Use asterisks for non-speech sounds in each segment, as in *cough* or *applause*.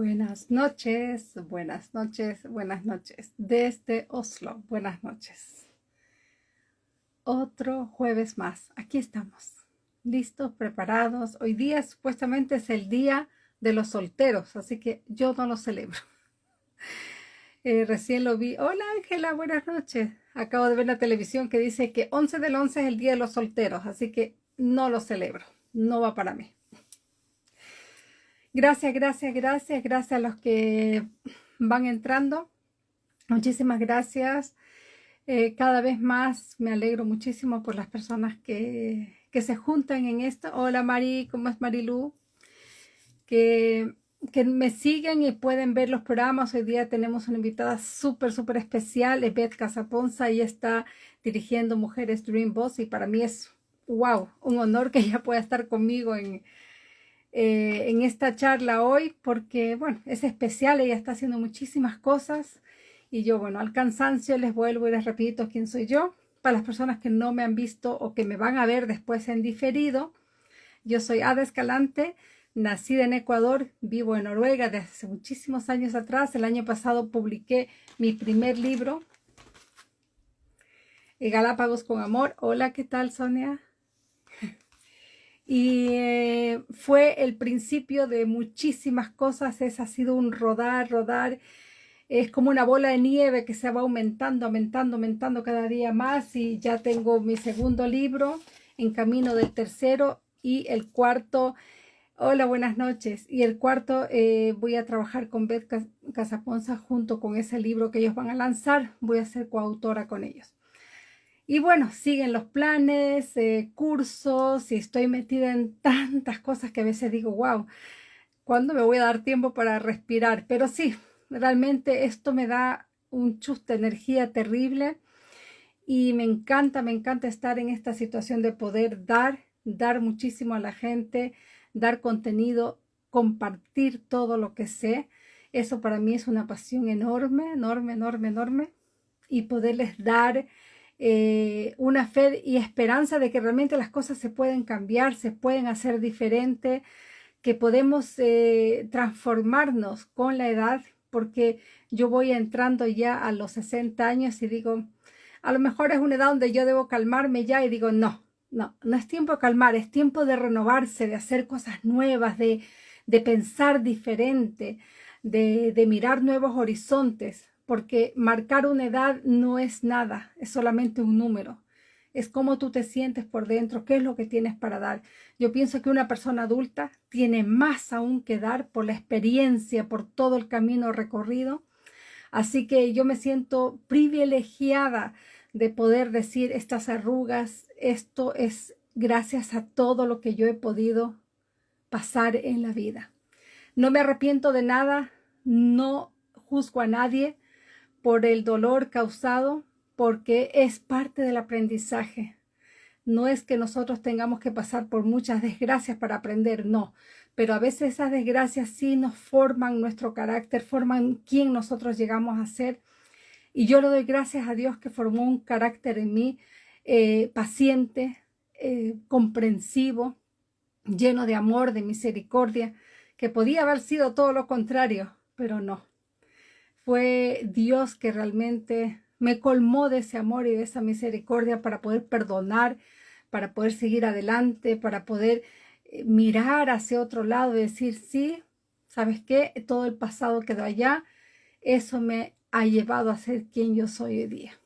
Buenas noches, buenas noches, buenas noches. Desde Oslo, buenas noches. Otro jueves más, aquí estamos, listos, preparados. Hoy día supuestamente es el día de los solteros, así que yo no lo celebro. *laughs* Eh, recién lo vi. Hola Ángela, buenas noches. Acabo de ver la televisión que dice que 11 del 11 es el día de los solteros, así que no lo celebro, no va para mí. Gracias, gracias, gracias, gracias a los que van entrando. Muchísimas gracias. Eh, cada vez más me alegro muchísimo por las personas que, que, se juntan en esto. Hola Mari, ¿cómo es Marilu? Que, que me siguen y pueden ver los programas. Hoy día tenemos una invitada súper, súper especial, Beth Casaponza. y está dirigiendo Mujeres Dream Boss y para mí es, wow, un honor que ella pueda estar conmigo en, eh, en esta charla hoy porque, bueno, es especial, ella está haciendo muchísimas cosas y yo, bueno, al cansancio les vuelvo y les repito quién soy yo. Para las personas que no me han visto o que me van a ver después en diferido, yo soy Ada Escalante, nacida en Ecuador, vivo en Noruega desde hace muchísimos años atrás. El año pasado publiqué mi primer libro, Galápagos con Amor. Hola, ¿qué tal, Sonia? Y eh, fue el principio de muchísimas cosas, es, ha sido un rodar, rodar, es como una bola de nieve que se va aumentando, aumentando, aumentando cada día más y ya tengo mi segundo libro en camino del tercero y el cuarto, hola, buenas noches, y el cuarto eh, voy a trabajar con Beth Casaponza junto con ese libro que ellos van a lanzar, voy a ser coautora con ellos. Y bueno, siguen los planes, eh, cursos y estoy metida en tantas cosas que a veces digo, wow, ¿cuándo me voy a dar tiempo para respirar? Pero sí, realmente esto me da un chus de energía terrible y me encanta, me encanta estar en esta situación de poder dar, dar muchísimo a la gente, dar contenido, compartir todo lo que sé. Eso para mí es una pasión enorme, enorme, enorme, enorme. Y poderles dar eh, una fe y esperanza de que realmente las cosas se pueden cambiar, se pueden hacer diferente, que podemos eh, transformarnos con la edad, porque yo voy entrando ya a los 60 años y digo, a lo mejor es una edad donde yo debo calmarme ya y digo, no, no, no es tiempo de calmar, es tiempo de renovarse, de hacer cosas nuevas, de, de pensar diferente, de, de mirar nuevos horizontes porque marcar una edad no es nada, es solamente un número. Es cómo tú te sientes por dentro, qué es lo que tienes para dar. Yo pienso que una persona adulta tiene más aún que dar por la experiencia, por todo el camino recorrido. Así que yo me siento privilegiada de poder decir estas arrugas, esto es gracias a todo lo que yo he podido pasar en la vida. No me arrepiento de nada, no juzgo a nadie, por el dolor causado, porque es parte del aprendizaje. No es que nosotros tengamos que pasar por muchas desgracias para aprender, no. Pero a veces esas desgracias sí nos forman nuestro carácter, forman quién nosotros llegamos a ser. Y yo le doy gracias a Dios que formó un carácter en mí eh, paciente, eh, comprensivo, lleno de amor, de misericordia, que podía haber sido todo lo contrario, pero no fue Dios que realmente me colmó de ese amor y de esa misericordia para poder perdonar, para poder seguir adelante, para poder eh, mirar hacia otro lado y decir, sí, ¿sabes qué? Todo el pasado quedó allá. Eso me ha llevado a ser quien yo soy hoy día.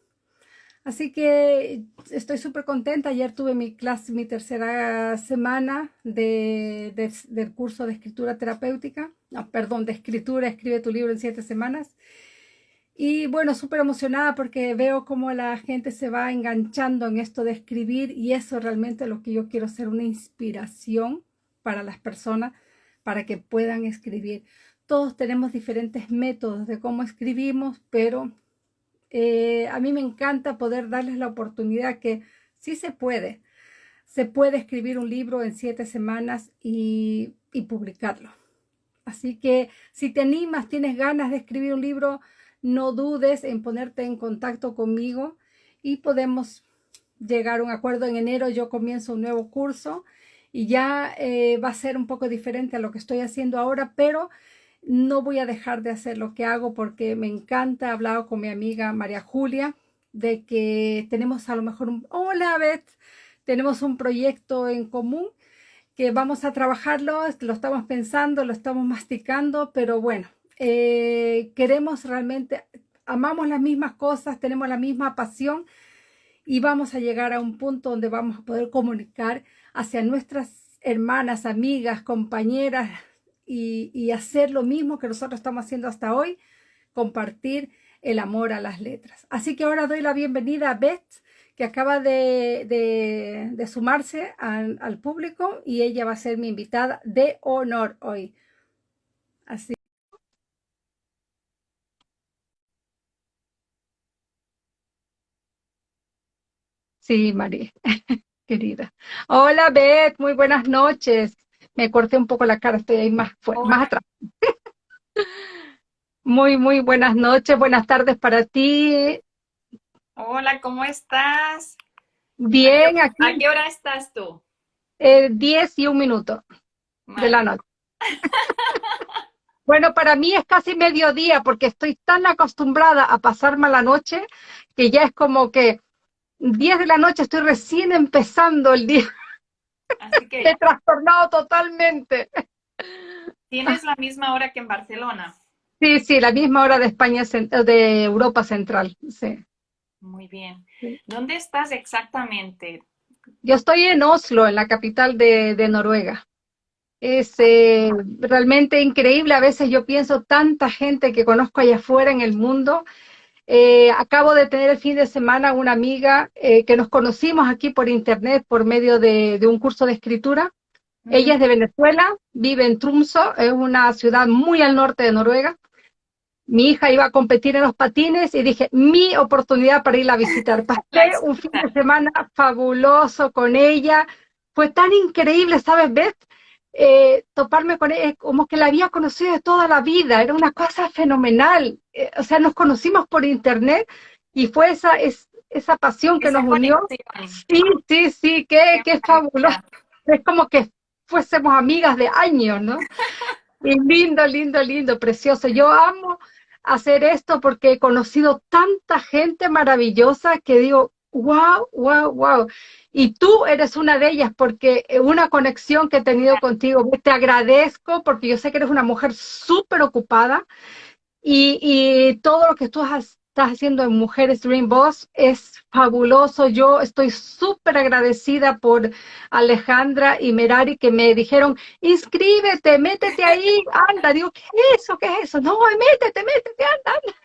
Así que estoy súper contenta. Ayer tuve mi clase, mi tercera semana de, del curso de escritura terapéutica. No, perdón, de escritura, escribe tu libro en siete semanas. Y bueno, súper emocionada porque veo cómo la gente se va enganchando en esto de escribir y eso realmente lo que yo quiero ser una inspiración para las personas para que puedan escribir. Todos tenemos diferentes métodos de cómo escribimos, pero eh, a mí me encanta poder darles la oportunidad que sí se puede. Se puede escribir un libro en siete semanas y, y publicarlo. Así que si te animas, tienes ganas de escribir un libro, no dudes en ponerte en contacto conmigo y podemos llegar a un acuerdo. En enero yo comienzo un nuevo curso y ya eh, va a ser un poco diferente a lo que estoy haciendo ahora, pero no voy a dejar de hacer lo que hago porque me encanta. He hablado con mi amiga María Julia de que tenemos a lo mejor un... Hola. Tenemos un proyecto en común que vamos a trabajarlo, lo estamos pensando, lo estamos masticando, pero bueno, eh, queremos realmente, amamos las mismas cosas, tenemos la misma pasión y vamos a llegar a un punto donde vamos a poder comunicar hacia nuestras hermanas, amigas, compañeras y, hacer lo mismo que nosotros estamos haciendo hasta hoy, compartir el amor a las letras. Así que ahora doy la bienvenida a Beth que acaba de, sumarse al, público y ella va a ser mi invitada de honor hoy. Así. Sí, María, *laughs* querida. Hola, Beth, muy buenas noches. Me corté un poco la cara, estoy ahí más, más atrás. *laughs* Muy, muy buenas noches, buenas tardes para ti. Hola, ¿cómo estás? Bien, ¿A qué, aquí. ¿A qué hora estás tú? Eh, diez y un minuto de la noche. bueno, para mí es casi mediodía porque estoy tan acostumbrada a pasarme la noche que ya es como que 10 de la noche estoy recién empezando el día. Así que... *laughs* He trastornado totalmente. ¿Tienes la misma hora que en Barcelona? Sí, sí, la misma hora de España, de Europa Central, sí. Muy bien. ¿Dónde estás exactamente? Yo estoy en Oslo, en la capital de, Noruega. Es eh, realmente increíble. A veces yo pienso tanta gente que conozco allá afuera en el mundo. Eh, acabo de tener el fin de semana una amiga eh, que nos conocimos aquí por internet por medio de, un curso de escritura. Ella es de Venezuela, vive en Tromsø, es una ciudad muy al norte de Noruega mi hija iba a competir en los patines y dije, mi oportunidad para ir a visitar. *laughs* Pasé un fin de semana fabuloso con ella. Fue tan increíble, ¿sabes, Beth? Eh, toparme con ella, como que la había conocido de toda la vida, era una cosa fenomenal. Eh, o sea, nos conocimos por internet y fue esa, es, esa pasión que nos unió. Sí, sí, sí, qué, qué fabuloso. Es como que fuésemos amigas de años, ¿no? *laughs* Y lindo, lindo, lindo, precioso. Yo amo hacer esto porque he conocido tanta gente maravillosa que digo, wow, wow, wow. Y tú eres una de ellas porque una conexión que he tenido contigo, te agradezco porque yo sé que eres una mujer súper ocupada y, todo lo que tú has, estás haciendo en Mujeres Dream Boss es fabuloso. Yo estoy súper agradecida por Alejandra y Merari que me dijeron, inscríbete, métete ahí, anda. Digo, ¿qué es eso? ¿Qué es eso? No, métete, métete, anda, anda.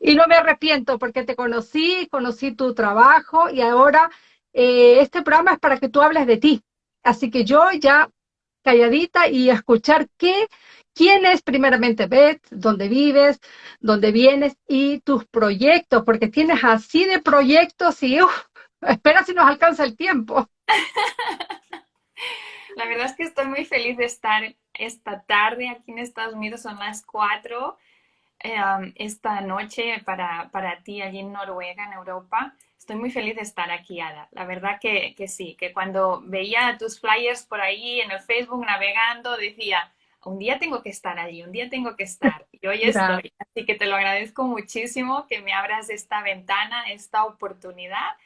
Y no me arrepiento porque te conocí, conocí tu trabajo y ahora eh, este programa es para que tú hables de ti. Así que yo ya calladita y escuchar qué, quién es primeramente Beth, dónde vives, dónde vienes y tus proyectos, porque tienes así de proyectos y espera si nos alcanza el tiempo. *laughs* La verdad es que estoy muy feliz de estar esta tarde aquí en Estados Unidos, son las cuatro em, esta noche para, para ti allí en Noruega, en Europa. Estoy muy feliz de estar aquí, Ada. La verdad que, que, sí, que cuando veía tus flyers por ahí en el Facebook navegando, decía, un día tengo que estar allí, un día tengo que estar. Y hoy *laughs* estoy. Así que te lo agradezco muchísimo que me abras esta ventana, esta oportunidad.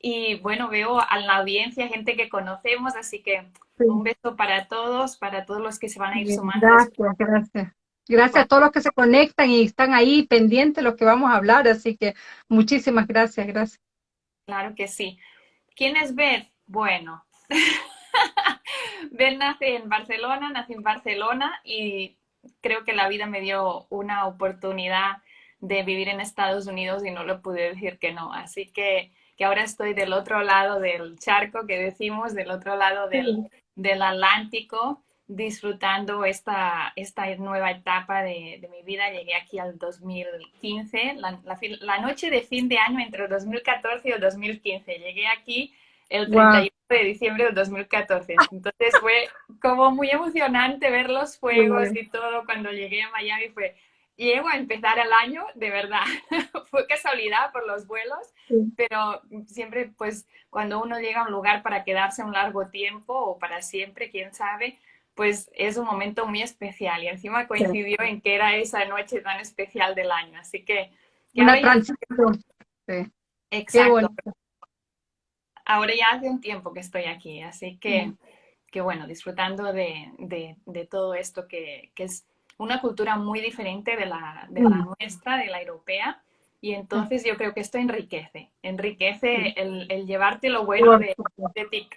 Y bueno, veo a la audiencia gente que conocemos, así que un beso para todos, para todos los que se van a ir sumando. Gracias, gracias. Gracias a todos los que se conectan y están ahí pendientes de lo que vamos a hablar, así que muchísimas gracias, gracias. Claro que sí. ¿Quién es Beth? Bueno, *laughs* Beth nace en Barcelona, nací en Barcelona y creo que la vida me dio una oportunidad de vivir en Estados Unidos y no lo pude decir que no. Así que, que ahora estoy del otro lado del charco que decimos, del otro lado del, del Atlántico disfrutando esta, esta nueva etapa de, de, mi vida. Llegué aquí al 2015, la, la, noche de fin de año entre el 2014 y el 2015. Llegué aquí el 31 de diciembre del 2014. Entonces fue como muy emocionante ver los fuegos y todo cuando llegué a Miami. Fue, llego a empezar el año, de verdad. *laughs* fue casualidad por los vuelos, pero siempre pues cuando uno llega a un lugar para quedarse un largo tiempo o para siempre, quién sabe, pues es un momento muy especial y encima coincidió en que era esa noche tan especial del año. Así que... Una transición. Sí. Exacto. Ahora ya hace un tiempo que estoy aquí, así que, que bueno, disfrutando de, de, todo esto que, que, es una cultura muy diferente de la, de la nuestra, de la europea. Y entonces yo creo que esto enriquece, enriquece el, el llevarte lo bueno de,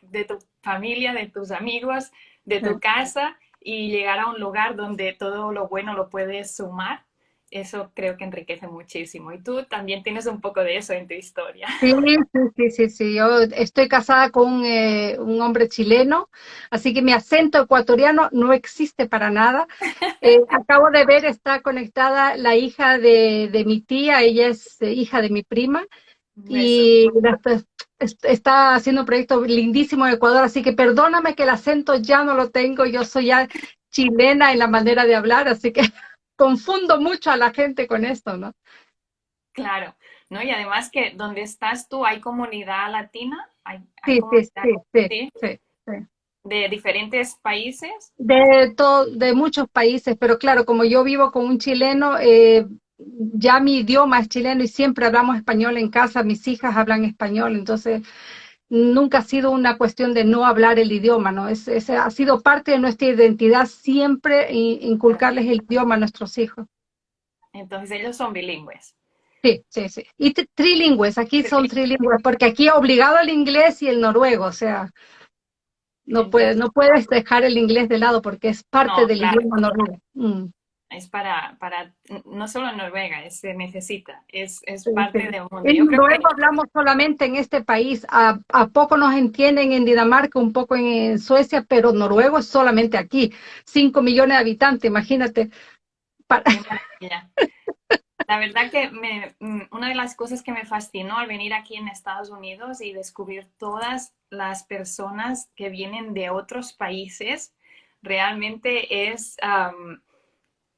de, tu familia, de tus amigos, de tu casa y llegar a un lugar donde todo lo bueno lo puedes sumar eso creo que enriquece muchísimo. Y tú también tienes un poco de eso en tu historia. *laughs* Sí, sí, sí, sí. Yo estoy casada con eh, un hombre chileno, así que mi acento ecuatoriano no existe para nada. *laughs* Eh, acabo de ver, está conectada la hija de, de mi tía, ella es eh, hija de mi prima. Y está haciendo un proyecto lindísimo en Ecuador, así que perdóname que el acento ya no lo tengo, yo soy ya chilena en la manera de hablar, así que confundo mucho a la gente con esto, ¿no? Claro, ¿no? Y además que donde estás tú hay comunidad latina. Hay, sí, sí, sí, sí, ¿De diferentes países? De, de muchos países, pero claro, como yo vivo con un chileno, eh, ya mi idioma es chileno y siempre hablamos español en casa, mis hijas hablan español, entonces nunca ha sido una cuestión de no hablar el idioma, ¿no? Es, ha sido parte de nuestra identidad siempre inculcarles el idioma a nuestros hijos. Entonces ellos son bilingües. Sí, sí, sí. Y trilingües, aquí son trilingües, porque aquí obligado el inglés y el noruego, o sea, no puedes, no puedes dejar el inglés de lado porque es parte del idioma noruego. Mm es para, para, no solo en Noruega, se necesita, es, es parte del mundo. En Noruega hablamos solamente en este país, a, a, poco nos entienden en Dinamarca, un poco en, Suecia, pero noruego es solamente aquí, 5 millones de habitantes, imagínate. *laughs* La verdad que me, mm, una de las cosas que me fascinó al venir aquí en Estados Unidos y descubrir todas las personas que vienen de otros países, realmente es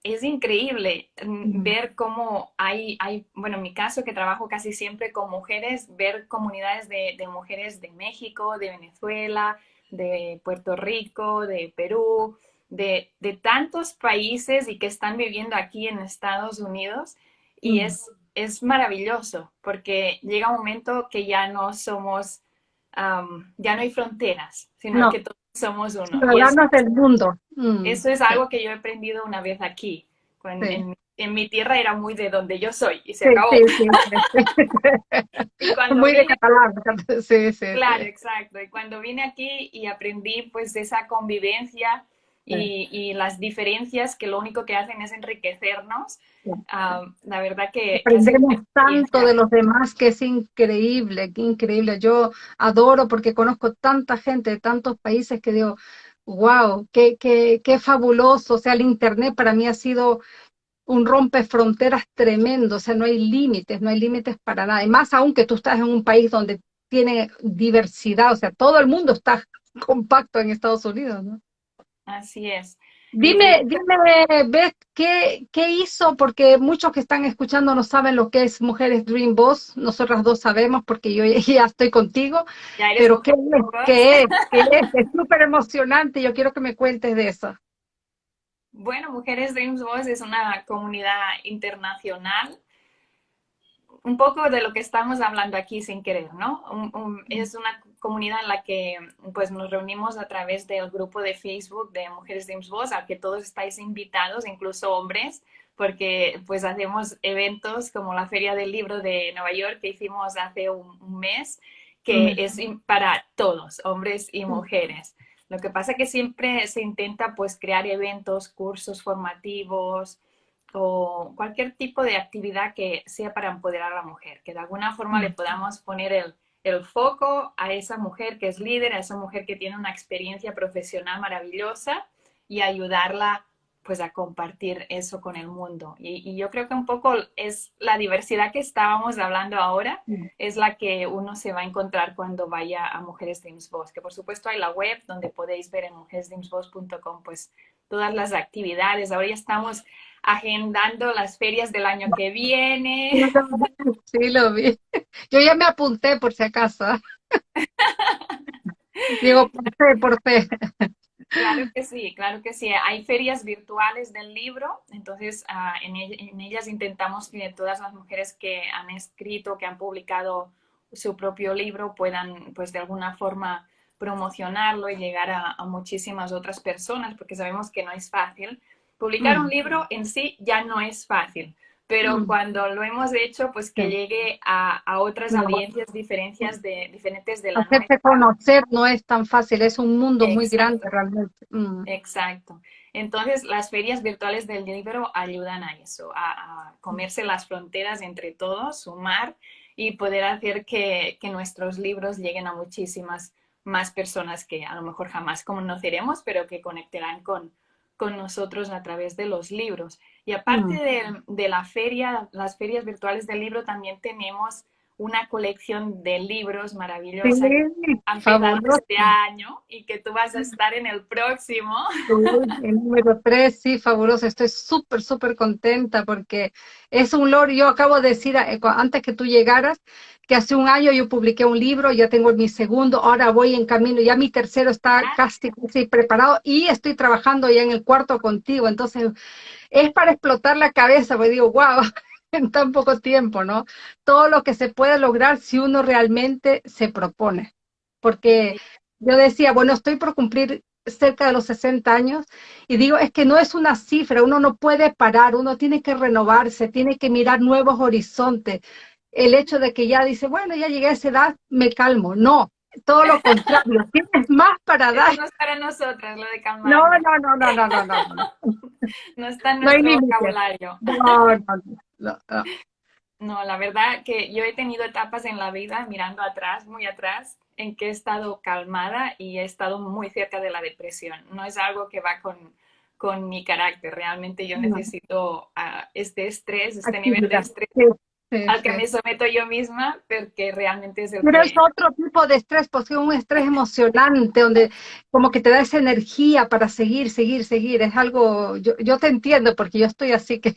es increíble mm, ver cómo hay, hay, bueno, en mi caso que trabajo casi siempre con mujeres, ver comunidades de, mujeres de México, de Venezuela, de Puerto Rico, de Perú, de, tantos países y que están viviendo aquí en Estados Unidos. Y es, es maravilloso porque llega un momento que ya no somos, ya no hay fronteras, sino que todos somos uno. Ciudadanos del mundo. Mm. Eso es algo que yo he aprendido una vez aquí. en, mi tierra era muy de donde yo soy y se acabó. *laughs* muy de catalán. Sí, sí. Claro, exacto. Y cuando vine aquí y aprendí pues esa convivencia y, y, las diferencias que lo único que hacen es enriquecernos, ah, la verdad que... Aprendemos tanto de los demás que es increíble, que increíble. Yo adoro porque conozco tanta gente de tantos países que digo, wow, qué, qué, qué fabuloso. O sea, el Internet para mí ha sido un rompe fronteras tremendo, o sea, no hay límites, no hay límites para nada. Y más aún que tú estás en un país donde tiene diversidad, o sea, todo el mundo está *laughs* compacto en Estados Unidos, ¿no? Así es. Dime, dime, Beth, ¿qué, ¿qué, hizo? Porque muchos que están escuchando no saben lo que es Mujeres Dream Boss. Nosotras dos sabemos porque yo *laughs* ya estoy contigo. pero ¿qué es? ¿qué es? *laughs* ¿Qué es? Es súper emocionante. Yo quiero que me cuentes de eso. Bueno, Mujeres Dreams Boss es una comunidad internacional un poco de lo que estamos hablando aquí sin querer, ¿no? es una comunidad en la que pues nos reunimos a través del grupo de Facebook de Mujeres Dreams Boss, al que todos estáis invitados, incluso hombres, porque pues hacemos eventos como la Feria del Libro de Nueva York que hicimos hace un, mes, que es para todos, hombres y mujeres. Lo que pasa es que siempre se intenta pues crear eventos, cursos formativos, o cualquier tipo de actividad que sea para empoderar a la mujer, que de alguna forma le podamos poner el, el foco a esa mujer que es líder, a esa mujer que tiene una experiencia profesional maravillosa y ayudarla pues a compartir eso con el mundo. Y, yo creo que un poco es la diversidad que estábamos hablando ahora, es la que uno se va a encontrar cuando vaya a Mujeres Dreams Boss, que por supuesto hay la web donde podéis ver en mujeresdreamsboss.com pues todas las actividades. Ahora ya estamos agendando las ferias del año que viene. *laughs* Sí, lo vi. Yo ya me apunté por si acaso. *laughs* Digo, por fe, por fe. Claro que sí, claro que sí. Hay ferias virtuales del libro, entonces ah, en, en, ellas intentamos que todas las mujeres que han escrito, que han publicado su propio libro, puedan pues de alguna forma promocionarlo y llegar a, muchísimas otras personas, porque sabemos que no es fácil. Publicar un mm. libro en sí ya no es fácil, pero mm. cuando lo hemos hecho, pues que llegue a, otras audiencias diferencias de, diferentes de la Hacerse conocer no es tan fácil, es un mundo muy grande realmente. Mm. Exacto. Entonces, las ferias virtuales del libro ayudan a eso, a, a comerse las fronteras entre todos, sumar y poder hacer que, que nuestros libros lleguen a muchísimas más personas que a lo mejor jamás conoceremos, pero que conectarán con, con nosotros a través de los libros. Y aparte mm. de, la feria, las ferias virtuales del libro, también tenemos una colección de libros maravillosa que han este año y que tú vas a estar en el próximo. el número 3, sí, fabuloso. Estoy súper, súper contenta porque es un logro. Yo acabo de decir, eh, antes que tú llegaras, que hace un año yo publiqué un libro, ya tengo mi segundo, ahora voy en camino, ya mi tercero está casi, casi preparado y estoy trabajando ya en el cuarto contigo. Entonces, es para explotar la cabeza, porque digo, wow, *laughs* en tan poco tiempo, ¿no? Todo lo que se puede lograr si uno realmente se propone. Porque yo decía, bueno, estoy por cumplir cerca de los 60 años y digo, es que no es una cifra, uno no puede parar, uno tiene que renovarse, tiene que mirar nuevos horizontes. El hecho de que ya dice, bueno, ya llegué a esa edad, me calmo. No, todo lo contrario, *laughs* tienes más para dar. no es para nosotras lo de calmar. No, no, no, no, no, no, no. No, *laughs* está en nuestro vocabulario. No, no, no, no. la verdad que yo he tenido etapas en la vida mirando atrás, muy atrás, en que he estado calmada y he estado muy cerca de la depresión. No es algo que va con, con mi carácter. Realmente yo necesito uh, este estrés, este nivel de estrés al que me someto yo misma, porque realmente es el Pero es otro tipo de estrés, porque es un estrés emocionante, donde como que te da esa energía para seguir, seguir, seguir. Es algo, yo, yo te entiendo, porque yo estoy así que,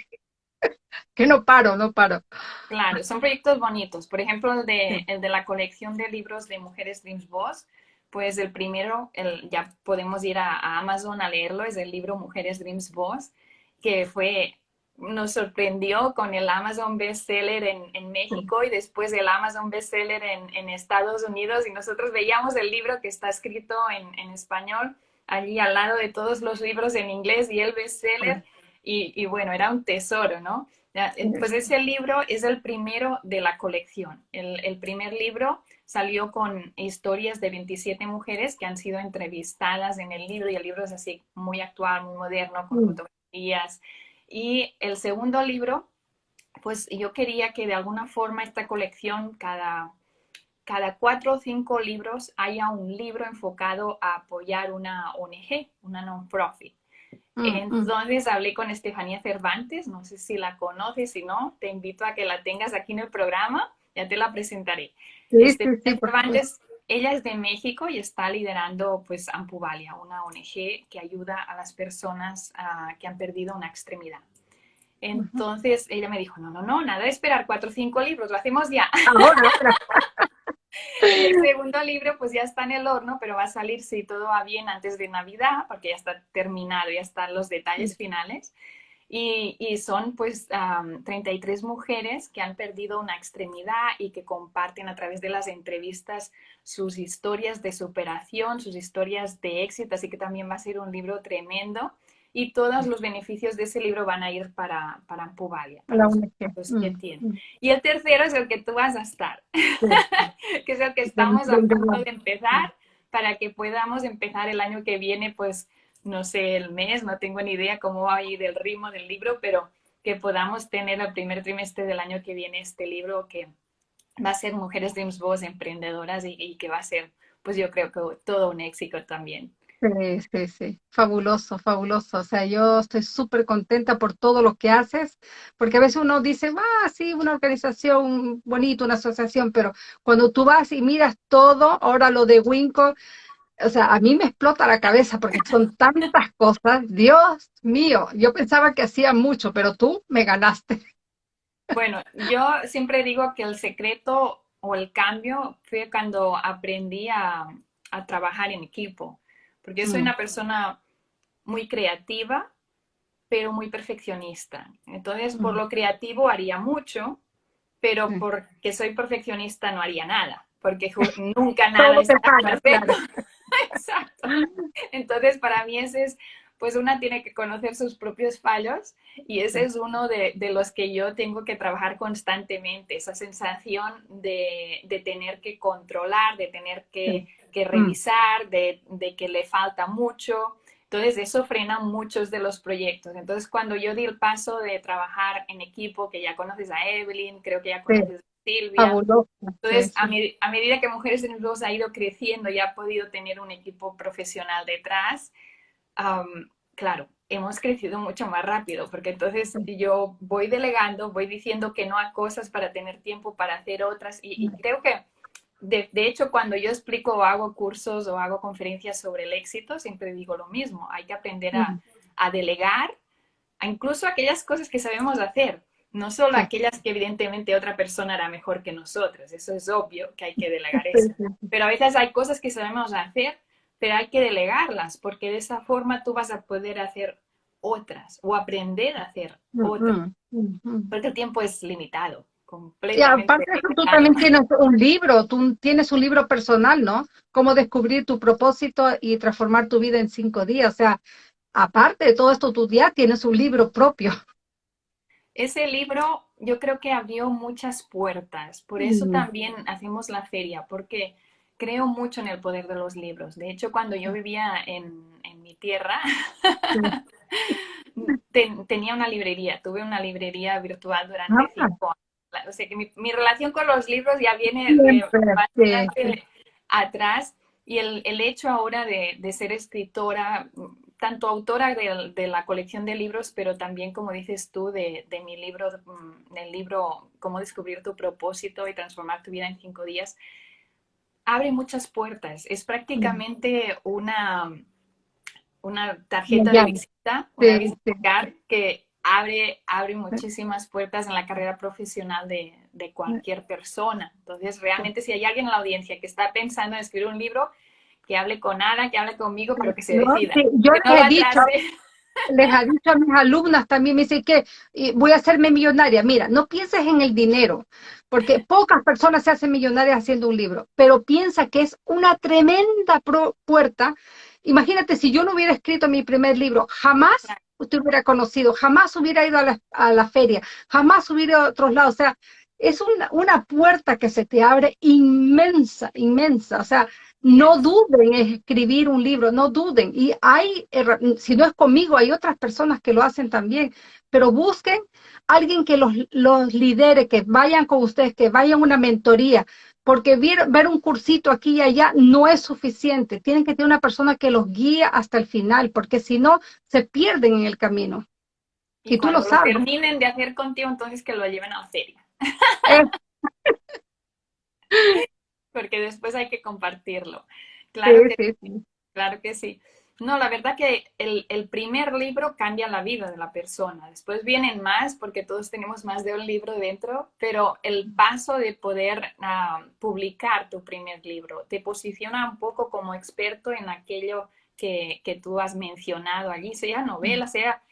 *laughs* que no paro, no paro. Claro, son proyectos bonitos. Por ejemplo, el de, el de la colección de libros de Mujeres Dreams Boss, pues el primero, el, ya podemos ir a, a Amazon a leerlo, es el libro Mujeres Dreams Boss, que fue nos sorprendió con el Amazon bestseller en, en México y después el Amazon bestseller en, en Estados Unidos y nosotros veíamos el libro que está escrito en, en, español allí al lado de todos los libros en inglés y el bestseller y, y bueno, era un tesoro, ¿no? Pues ese libro es el primero de la colección. El, el, primer libro salió con historias de 27 mujeres que han sido entrevistadas en el libro y el libro es así muy actual, muy moderno, con fotografías, y el segundo libro, pues yo quería que de alguna forma esta colección, cada, cada cuatro o cinco libros, haya un libro enfocado a apoyar una ONG, una non-profit. Mm, mm. Entonces hablé con Estefanía Cervantes, no sé si la conoces, si no, te invito a que la tengas aquí en el programa, ya te la presentaré. Estefanía Cervantes, ella es de México y está liderando pues Ampuvalia, una ONG que ayuda a las personas ah, que han perdido una extremidad. Entonces ella me dijo, no, no, no, nada de esperar cuatro o cinco libros, lo hacemos ya. *laughs* el segundo libro pues ya está en el horno, pero va a salir si todo va bien antes de Navidad, porque ya está terminado, ya están los detalles finales. Y, son pues 33 mujeres que han perdido una extremidad y que comparten a través de las entrevistas sus historias de superación, sus historias de éxito, así que también va a ser un libro tremendo y todos los beneficios de ese libro van a ir para, para Ampuvalia. Para mm, mm. Y el tercero es el que tú vas a estar, *laughs* que es el que estamos a punto de empezar para que podamos empezar el año que viene pues no sé el mes, no tengo ni idea cómo va a ir el ritmo del libro, pero que podamos tener el primer trimestre del año que viene este libro que va a ser Mujeres Dreams Boss Emprendedoras y, que va a ser, pues yo creo que todo un éxito también. Sí, sí, sí, fabuloso, fabuloso. O sea, yo estoy súper contenta por todo lo que haces, porque a veces uno dice, ah, sí, una organización bonita, una asociación, pero cuando tú vas y miras todo, ahora lo de Winco, o sea, a mí me explota la cabeza porque son tantas cosas. Dios mío, yo pensaba que hacía mucho, pero tú me ganaste. Bueno, yo siempre digo que el secreto o el cambio fue cuando aprendí a, a trabajar en equipo, porque soy mm. una persona muy creativa, pero muy perfeccionista. Entonces, por mm. lo creativo haría mucho, pero mm. porque soy perfeccionista no haría nada, porque nunca *laughs* nada está perfecto. Exacto. Entonces, para mí ese es, pues una tiene que conocer sus propios fallos y ese es uno de, los que yo tengo que trabajar constantemente, esa sensación de, tener que controlar, de tener que, mm. revisar, de, que le falta mucho. Entonces, eso frena muchos de los proyectos. Entonces, cuando yo di el paso de trabajar en equipo, que ya conoces a Evelyn, creo que ya conoces Silvia. Entonces, a, medida que Mujeres en Voz ha ido creciendo y ha podido tener un equipo profesional detrás, claro, hemos crecido mucho más rápido, porque entonces yo voy delegando, voy diciendo que no a cosas para tener tiempo para hacer otras, y, creo que, de, hecho, cuando yo explico o hago cursos o hago conferencias sobre el éxito, siempre digo lo mismo, hay que aprender a, a delegar, a incluso aquellas cosas que sabemos hacer, no solo aquellas que evidentemente otra persona hará mejor que nosotros, eso es obvio que hay que delegar eso, pero a veces hay cosas que sabemos hacer, pero hay que delegarlas, porque de esa forma tú vas a poder hacer otras o aprender a hacer otras, porque el tiempo es limitado. Y aparte de eso, tú también tienes un libro, tú tienes un libro personal, ¿no? Cómo descubrir tu propósito y transformar tu vida en cinco días. O sea, aparte de todo esto, tú ya tienes un libro propio. Ese libro yo creo que abrió muchas puertas, por eso mm. también hacemos la feria, porque creo mucho en el poder de los libros. De hecho, cuando yo vivía en, mi tierra, *laughs* tenía una librería, tuve una librería virtual durante ah. cinco años. O sea que mi, relación con los libros ya viene bastante atrás y el, hecho ahora de, de, ser escritora tanto autora de, la colección de libros, pero también, como dices tú, de, mi libro, mm, del libro Cómo descubrir tu propósito y transformar tu vida en cinco días, abre muchas puertas. Es prácticamente una, una tarjeta de visita, una visita que abre, abre muchísimas puertas en la carrera profesional de, de cualquier persona. Entonces, realmente, si hay alguien en la audiencia que está pensando en escribir un libro, que hable con Ana, que hable conmigo, pero que se decida. yo les, he dicho, *laughs* les he dicho a mis alumnas también, me dicen que voy a hacerme millonaria. Mira, no pienses en el dinero, porque *laughs* pocas personas se hacen millonarias haciendo un libro, pero piensa que es una tremenda puerta. Imagínate, si yo no hubiera escrito mi primer libro, jamás usted hubiera conocido, jamás hubiera ido a la, a la feria, jamás hubiera ido a otros lados. O sea, es una, una puerta que se te abre inmensa, inmensa. O sea, no duden en escribir un libro, no duden. Y hay, si no es conmigo, hay otras personas que lo hacen también, pero busquen alguien que los, los lidere, que vayan con ustedes, que vayan a una mentoría, porque ver, ver, un cursito aquí y allá no es suficiente. Tienen que tener una persona que los guíe hasta el final, porque si no, se pierden en el camino. Y, tú lo sabes. terminen de hacer contigo, entonces que lo lleven a feria. Eh. *laughs* porque después hay que compartirlo. Claro, que, sí, claro que sí. No, la verdad que el, primer libro cambia la vida de la persona. Después vienen más porque todos tenemos más de un libro dentro, pero el paso de poder ah, publicar tu primer libro te posiciona un poco como experto en aquello que, que tú has mencionado allí, sea novela, sea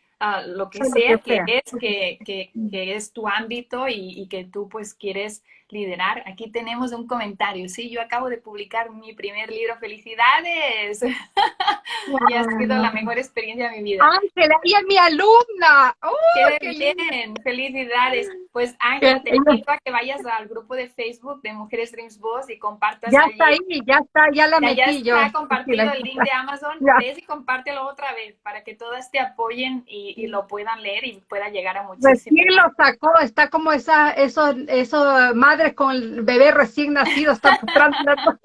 lo que sea que, es, que, que, que, es tu ámbito y, y, que tú pues quieres liderar. Aquí tenemos un comentario. Sí, yo acabo de publicar mi primer libro. ¡Felicidades! *laughs* y ha sido la mejor experiencia de mi vida. Ángela, y es mi alumna. ¡Qué, bien! ¡Felicidades! Pues Ángela, te invito a que vayas al grupo de Facebook de Mujeres Dreams Boss y compartas Ya está ahí, ya está, ya la metí ya yo. Ya está compartido el link de Amazon. Ves y compártelo otra vez para que todas te apoyen y y, lo puedan leer y pueda llegar a muchísimos. Recién lo sacó, está como esa, eso, eso, madres con el bebé recién nacido, está *laughs*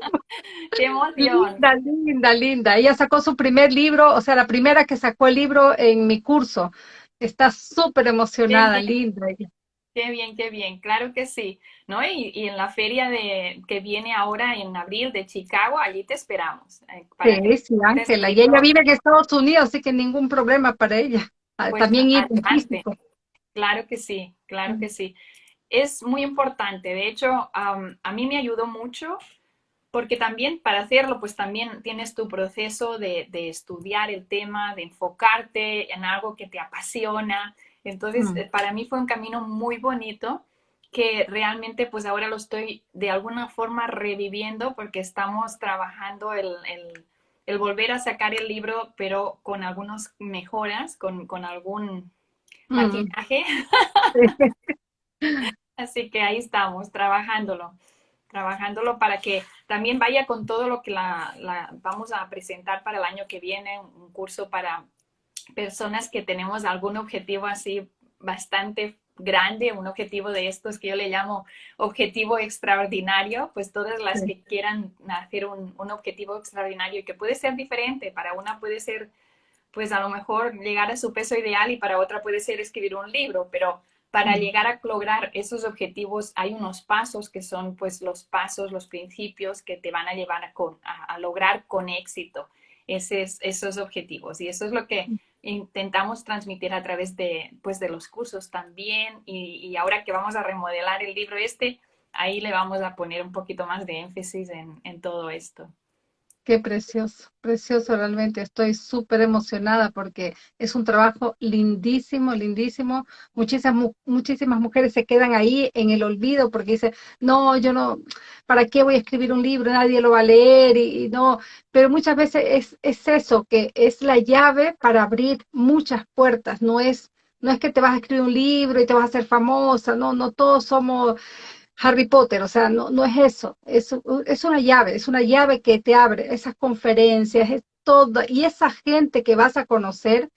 Qué emoción. Linda, linda, linda. Ella sacó su primer libro, o sea, la primera que sacó el libro en mi curso. Está súper emocionada, linda. Qué bien, qué bien, claro que sí, ¿no? Y, y, en la feria de, que viene ahora en abril de Chicago, allí te esperamos. Eh, sí, sí, Ángela, y ella vive en Estados Unidos, así que ningún problema para ella. Ah, pues, también ir Claro que sí, claro que sí. Es muy importante. De hecho, a mí me ayudó mucho porque también para hacerlo, pues también tienes tu proceso de, de estudiar el tema, de enfocarte en algo que te apasiona. Entonces, mm. para mí fue un camino muy bonito que realmente pues ahora lo estoy de alguna forma reviviendo porque estamos trabajando el, el, el volver a sacar el libro, pero con algunas mejoras, con, con algún mm. *laughs* *laughs* Así que ahí estamos, trabajándolo, trabajándolo para que también vaya con todo lo que la, la, vamos a presentar para el año que viene, un curso para personas que tenemos algún objetivo así bastante grande, un objetivo de estos que yo le llamo objetivo extraordinario, pues todas las que quieran hacer un, un, objetivo extraordinario y que puede ser diferente, para una puede ser pues a lo mejor llegar a su peso ideal y para otra puede ser escribir un libro, pero para llegar a lograr esos objetivos hay unos pasos que son pues los pasos, los principios que te van a llevar a, con, a, a lograr con éxito esos, esos objetivos. Y eso es lo que intentamos transmitir a través de, pues, de los cursos también. Y, y, ahora que vamos a remodelar el libro este, ahí le vamos a poner un poquito más de énfasis en, en todo esto. Qué precioso, precioso realmente. Estoy súper emocionada porque es un trabajo lindísimo, lindísimo. Muchísimas, muchísimas mujeres se quedan ahí en el olvido porque dicen, no, yo no, ¿para qué voy a escribir un libro? Nadie lo va a leer y, no. Pero muchas veces es, es eso, que es la llave para abrir muchas puertas. No es, no es que te vas a escribir un libro y te vas a hacer famosa, no, no todos somos Harry Potter, o sea, no, no es eso, es, es una llave, es una llave que te abre esas conferencias, es todo, y esa gente que vas a conocer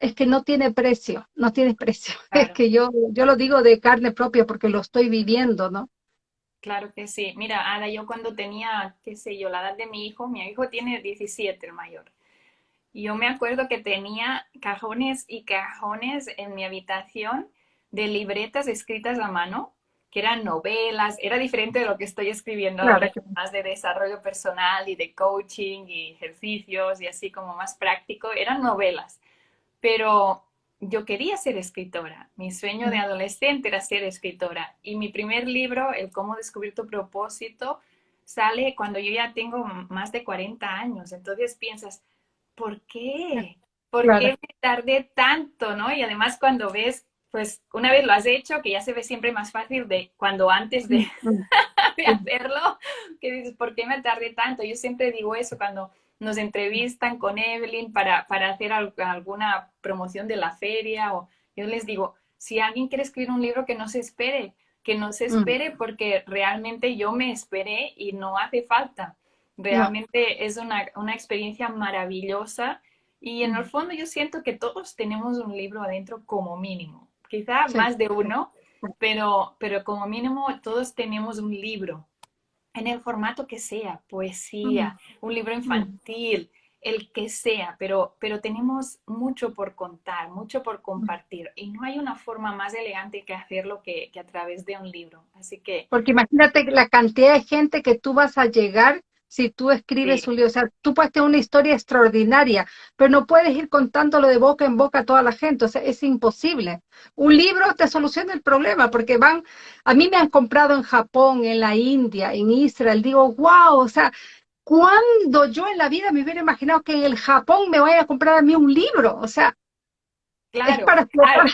es que no tiene precio, no tiene precio, *laughs* claro. es que yo, yo lo digo de carne propia porque lo estoy viviendo, ¿no? Claro que sí. Mira, Ada, yo cuando tenía, qué sé yo, la edad de mi hijo, mi hijo tiene 17, el mayor. Y yo me acuerdo que tenía cajones y cajones en mi habitación de libretas escritas a mano que eran novelas, era diferente de lo que estoy escribiendo claro. ahora, más de desarrollo personal y de coaching y ejercicios y así como más práctico, eran novelas. Pero yo quería ser escritora, mi sueño de adolescente era ser escritora y mi primer libro, El cómo descubrir tu propósito, sale cuando yo ya tengo más de 40 años. Entonces piensas, ¿por qué? ¿Por claro. qué me tardé tanto? ¿no? Y además cuando ves pues una vez lo has hecho, que ya se ve siempre más fácil de cuando antes de, *laughs* *laughs* de, hacerlo, que dices, ¿por qué me tardé tanto? Yo siempre digo eso cuando nos entrevistan con Evelyn para, para hacer alguna promoción de la feria, o yo les digo, si alguien quiere escribir un libro, que no se espere, que no se espere porque realmente yo me esperé y no hace falta. Realmente no. es una, una experiencia maravillosa y en el fondo yo siento que todos tenemos un libro adentro como mínimo quizá sí. más de uno, pero, pero como mínimo todos tenemos un libro, en el formato que sea, poesía, un libro infantil, el que sea, pero, pero tenemos mucho por contar, mucho por compartir, y no hay una forma más elegante que hacerlo que, que a través de un libro. Así que... Porque imagínate la cantidad de gente que tú vas a llegar si tú escribes sí. un libro. O sea, tú puedes tener una historia extraordinaria, pero no puedes ir contándolo de boca en boca a toda la gente. O sea, es imposible. Un libro te soluciona el problema, porque van, a mí me han comprado en Japón, en la India, en Israel. Digo, wow, o sea, ¿cuándo yo en la vida me hubiera imaginado que en el Japón me vaya a comprar a mí un libro? O sea, claro, es para claro.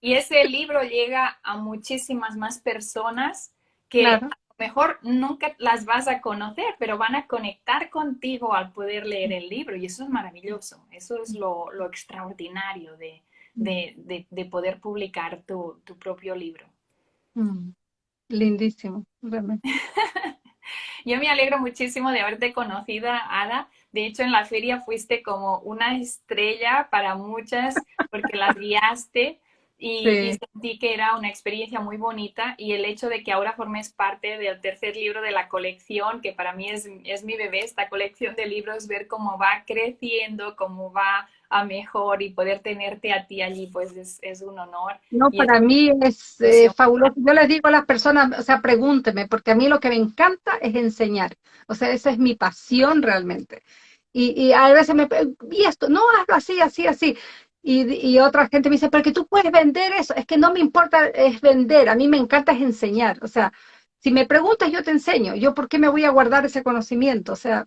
Y ese libro llega a muchísimas más personas que claro mejor nunca las vas a conocer, pero van a conectar contigo al poder leer el libro y eso es maravilloso, eso es lo, lo extraordinario de, de, de, de, poder publicar tu, tu propio libro. Mm, lindísimo, realmente. *laughs* Yo me alegro muchísimo de haberte conocido, Ada. De hecho, en la feria fuiste como una estrella para muchas porque las guiaste y, sí. y, sentí que era una experiencia muy bonita y el hecho de que ahora formes parte del tercer libro de la colección, que para mí es, es mi bebé, esta colección de libros, ver cómo va creciendo, cómo va a mejor y poder tenerte a ti allí, pues es, es un honor. No, y para es... mí es eh, fabuloso. Yo les digo a las personas, o sea, pregúnteme, porque a mí lo que me encanta es enseñar. O sea, esa es mi pasión realmente. Y, y a veces me, y esto, no, hazlo así, así, así. Y, y, otra gente me dice, pero que tú puedes vender eso. Es que no me importa es vender, a mí me encanta es enseñar. O sea, Si me preguntas, yo te enseño. Yo, ¿por qué me voy a guardar ese conocimiento? O sea,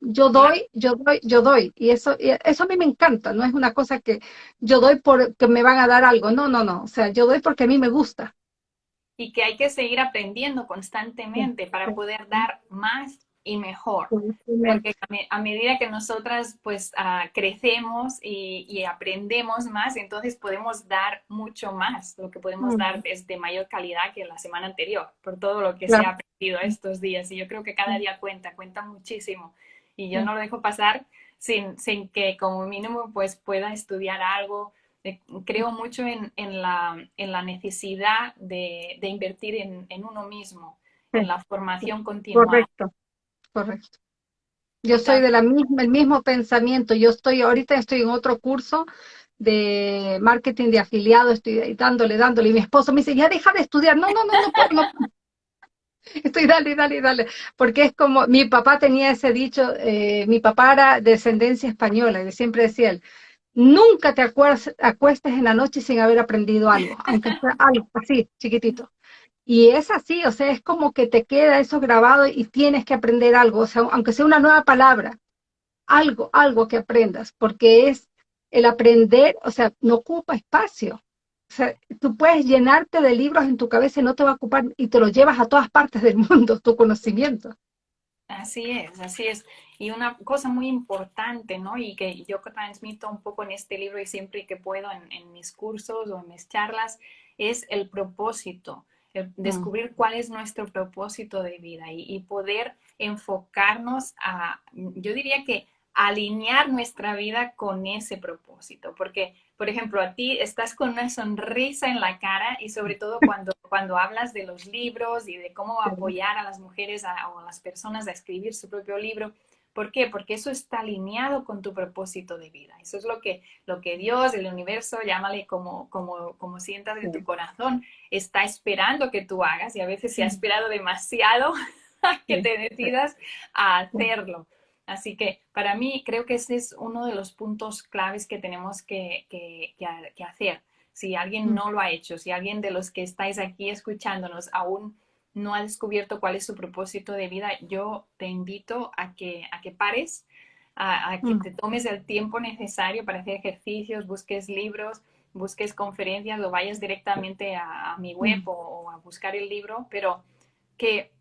yo doy, yo doy, yo doy. Y eso, eso a mí me encanta. No es una cosa que yo doy porque me van a dar algo. No, no, no. O sea, yo doy porque a mí me gusta. Y que hay que seguir aprendiendo constantemente para poder dar más y mejor. Porque a, medida que nosotras pues ah, crecemos y, aprendemos más, entonces podemos dar mucho más. Lo que podemos dar es de mayor calidad que la semana anterior, por todo lo que se ha aprendido estos días. Y yo creo que cada día cuenta, cuenta muchísimo. Y yo no lo dejo pasar sin, sin que como mínimo pues pueda estudiar algo. Eh, creo mucho en, en, la, en la, necesidad de, de invertir en, en, uno mismo, en la formación continua. Correcto correcto. Yo soy de la misma, el mismo pensamiento. Yo estoy, ahorita estoy en otro curso de marketing de afiliado, estoy dándole, dándole, y mi esposo me dice, ya deja de estudiar. No, no, no, no, no. *laughs* Estoy dale, dale, dale. Porque es como, mi papá tenía ese dicho, eh, mi papá era de descendencia española, y siempre decía él, nunca te acuestes en la noche sin haber aprendido algo, aunque sea algo así, chiquitito. Y es así, o sea, es como que te queda eso grabado y tienes que aprender algo, o sea, aunque sea una nueva palabra, algo, algo que aprendas, porque es el aprender, o sea, no ocupa espacio. O sea, tú puedes llenarte de libros en tu cabeza y no te va a ocupar y te lo llevas a todas partes del *laughs* mundo, tu conocimiento. Así es, así es. Y una cosa muy importante, ¿no? Y que yo transmito un poco en este libro y siempre que puedo en, en mis cursos o en mis charlas, es el propósito. Descubrir cuál es nuestro propósito de vida y, poder enfocarnos a, yo diría que alinear nuestra vida con ese propósito, porque, por ejemplo, a ti estás con una sonrisa en la cara y sobre todo *laughs* cuando, cuando hablas de los libros y de cómo apoyar a las mujeres o a las personas a escribir su propio libro, ¿Por qué? Porque eso está alineado con tu propósito de vida. Eso es lo que, lo que Dios, el universo, llámale como, como, como sientas en tu corazón, está esperando que tú hagas y a veces se ha esperado demasiado *laughs* que te decidas a hacerlo. Así que para mí creo que ese es uno de los puntos claves que tenemos que, que, que hacer. Si alguien no lo ha hecho, si alguien de los que estáis aquí escuchándonos aún no ha descubierto cuál es su propósito de vida, yo te invito a que, a que pares, a, que mm. te tomes el tiempo necesario para hacer ejercicios, busques libros, busques conferencias o vayas directamente a, mi web mm. o, a buscar el libro, pero que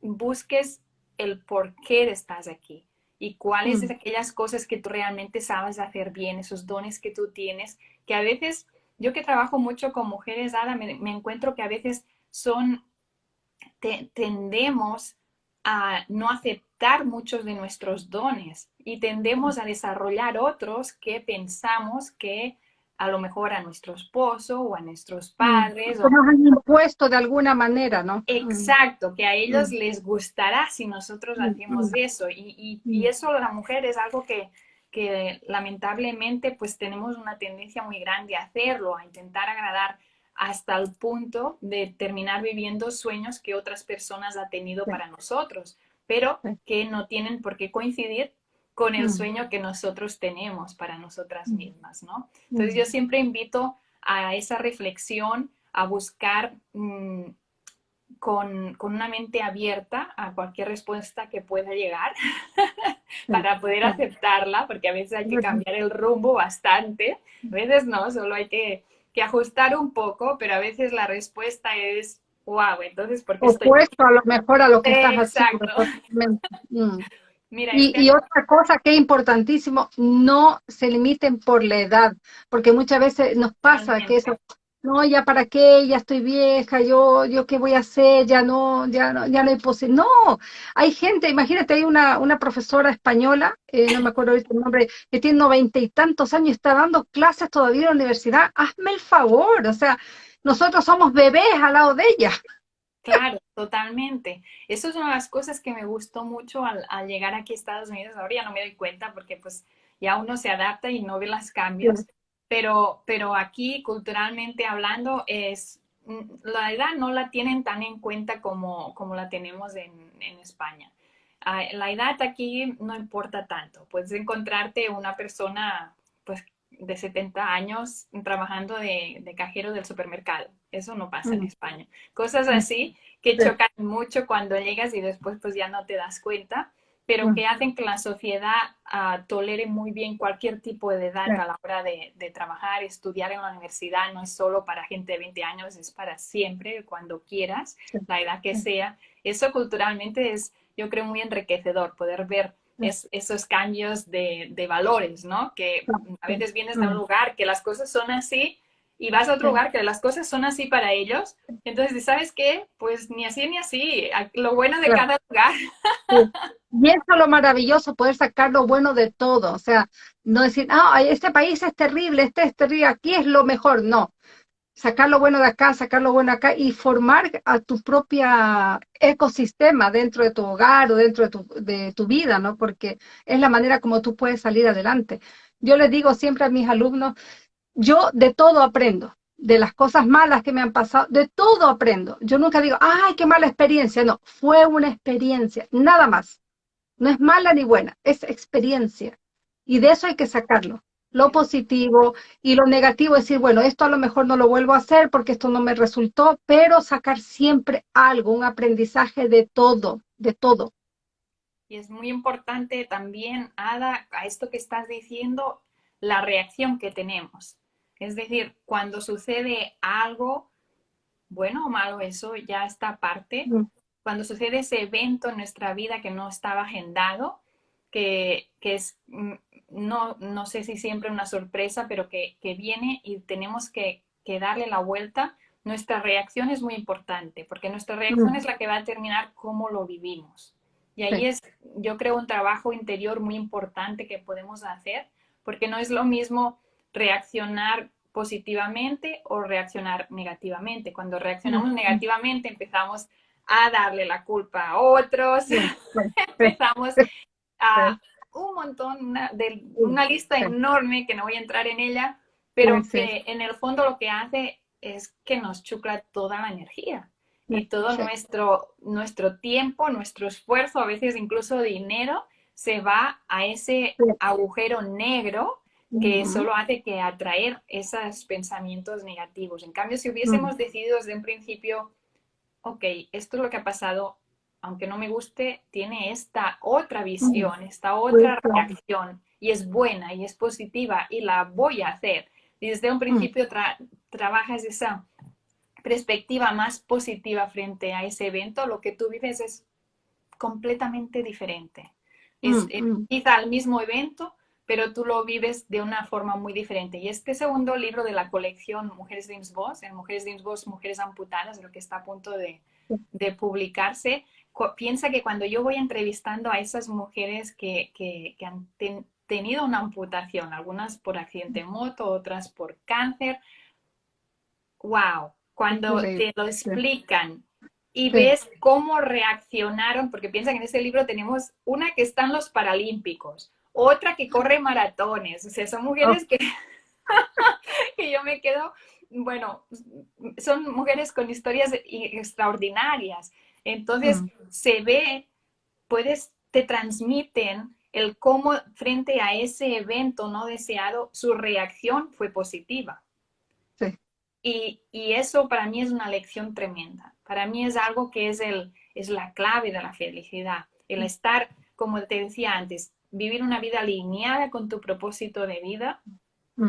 busques el por qué estás aquí y cuáles son mm. aquellas cosas que tú realmente sabes hacer bien, esos dones que tú tienes, que a veces, yo que trabajo mucho con mujeres, Ada, me encuentro que a veces son tendemos a no aceptar muchos de nuestros dones y tendemos a desarrollar otros que pensamos que a lo mejor a nuestro esposo o a nuestros mm, padres. o... nos han impuesto de alguna manera, ¿no? Exacto, que a ellos mm. les gustará si nosotros mm, hacemos eso. Y, y, eso la mujer es algo que, que lamentablemente pues tenemos una tendencia muy grande a hacerlo, a intentar agradar hasta el punto de terminar viviendo sueños que otras personas han tenido para nosotros, pero que no tienen por qué coincidir con el mm. sueño que nosotros tenemos para nosotras mm. mismas, ¿no? Entonces yo mm. siempre invito a esa reflexión, a buscar con, una mente abierta a cualquier respuesta que pueda llegar *laughs* para poder aceptarla, porque a veces hay que cambiar el rumbo bastante, a veces no, solo hay que ajustar un poco, pero a veces la respuesta es, wow, entonces, ¿por qué Opuesto a lo mejor a lo que estás haciendo. Mm. *laughs* Mira, y, otra cosa que es importantísimo, no se limiten por la edad, porque muchas veces nos pasa que eso, no, ya para qué, ya estoy vieja, yo, yo qué voy a hacer, ya no, ya no, ya no hay posibilidad. No, hay gente, imagínate, hay una, una profesora española, eh, no me acuerdo ahorita el nombre, que tiene noventa y tantos años, está dando clases todavía en la universidad, hazme el favor, o sea, nosotros somos bebés al lado de ella. Claro, totalmente. Eso es una de las cosas que me gustó mucho al, al, llegar aquí a Estados Unidos. Ahora ya no me doy cuenta porque pues ya uno se adapta y no ve los cambios pero, pero aquí culturalmente hablando es, mm, la edad no la tienen tan en cuenta como, como la tenemos en, en España. La edad aquí no importa tanto. Puedes encontrarte una persona pues de 70 años trabajando de, cajero del supermercado. Eso no pasa en España. Cosas así que chocan mucho cuando llegas y después pues ya no te das cuenta, pero que hacen que la sociedad uh, tolere muy bien cualquier tipo de edad a la hora de, de, trabajar, estudiar en la universidad. No es solo para gente de 20 años, es para siempre, cuando quieras, la edad que sea. Eso culturalmente es, yo creo, muy enriquecedor, poder ver es, esos cambios de, de, valores, ¿no? Que a veces vienes de un lugar que las cosas son así y vas a otro lugar que las cosas son así para ellos. Entonces, ¿sabes qué? Pues ni así ni así. Lo bueno de cada lugar. *laughs* Y eso es lo maravilloso, poder sacar lo bueno de todo. O sea, no decir, ah, este país es terrible, este es terrible, aquí es lo mejor. No, sacar lo bueno de acá, sacar lo bueno acá y formar a tu propia ecosistema dentro de tu hogar o dentro de tu, de tu vida, ¿no? Porque es la manera como tú puedes salir adelante. Yo les digo siempre a mis alumnos, yo de todo aprendo, de las cosas malas que me han pasado, de todo aprendo. Yo nunca digo, ay, qué mala experiencia. No, fue una experiencia, nada más. No es mala ni buena, es experiencia. Y de eso hay que sacarlo lo positivo y lo negativo, decir, bueno, esto a lo mejor no lo vuelvo a hacer porque esto no me resultó, pero sacar siempre algo, un aprendizaje de todo, de todo. Y es muy importante también, Ada, a esto que estás diciendo, la reacción que tenemos. Es decir, cuando sucede algo, bueno o malo, eso ya está aparte. Cuando sucede ese evento en nuestra vida que no estaba agendado, que, que es mm, no, no sé si siempre una sorpresa, pero que, viene y tenemos que, darle la vuelta, nuestra reacción es muy importante, porque nuestra reacción es la que va a determinar cómo lo vivimos. Y ahí es, yo creo, un trabajo interior muy importante que podemos hacer, porque no es lo mismo reaccionar positivamente o reaccionar negativamente. Cuando reaccionamos negativamente empezamos a darle la culpa a otros, *laughs* empezamos a, un montón, una, de, una lista enorme que no voy a entrar en ella, pero que en el fondo lo que hace es que nos chucla toda la energía y todo nuestro, nuestro tiempo, nuestro esfuerzo, a veces incluso dinero, se va a ese agujero negro que solo hace que atraer esos pensamientos negativos. En cambio, si hubiésemos decidido desde un principio, ok, esto es lo que ha pasado, aunque no me guste, tiene esta otra visión, esta otra reacción y es buena y es positiva y la voy a hacer. Y desde un mm. principio trabajas esa perspectiva más positiva frente a ese evento, lo que tú vives es completamente diferente. Es mm, eh, mm. quizá el mismo evento, pero tú lo vives de una forma muy diferente. Y este segundo libro de la colección Mujeres de en Mujeres de Mujeres Amputadas, lo que está a punto de, de publicarse, piensa que cuando yo voy entrevistando a esas mujeres que, que, han tenido una amputación, algunas por accidente de moto, otras por cáncer, wow, cuando te lo explican y ves cómo reaccionaron, porque piensa que en este libro tenemos una que está en los Paralímpicos, otra que corre maratones, o sea, son mujeres oh. que, *laughs* que yo me quedo, bueno, son mujeres con historias extraordinarias. Entonces, se ve, puedes, te transmiten el cómo frente a ese evento no deseado, su reacción fue positiva. Sí. Y, y, eso para mí es una lección tremenda. Para mí es algo que es, el, es la clave de la felicidad. El estar, como te decía antes, vivir una vida alineada con tu propósito de vida,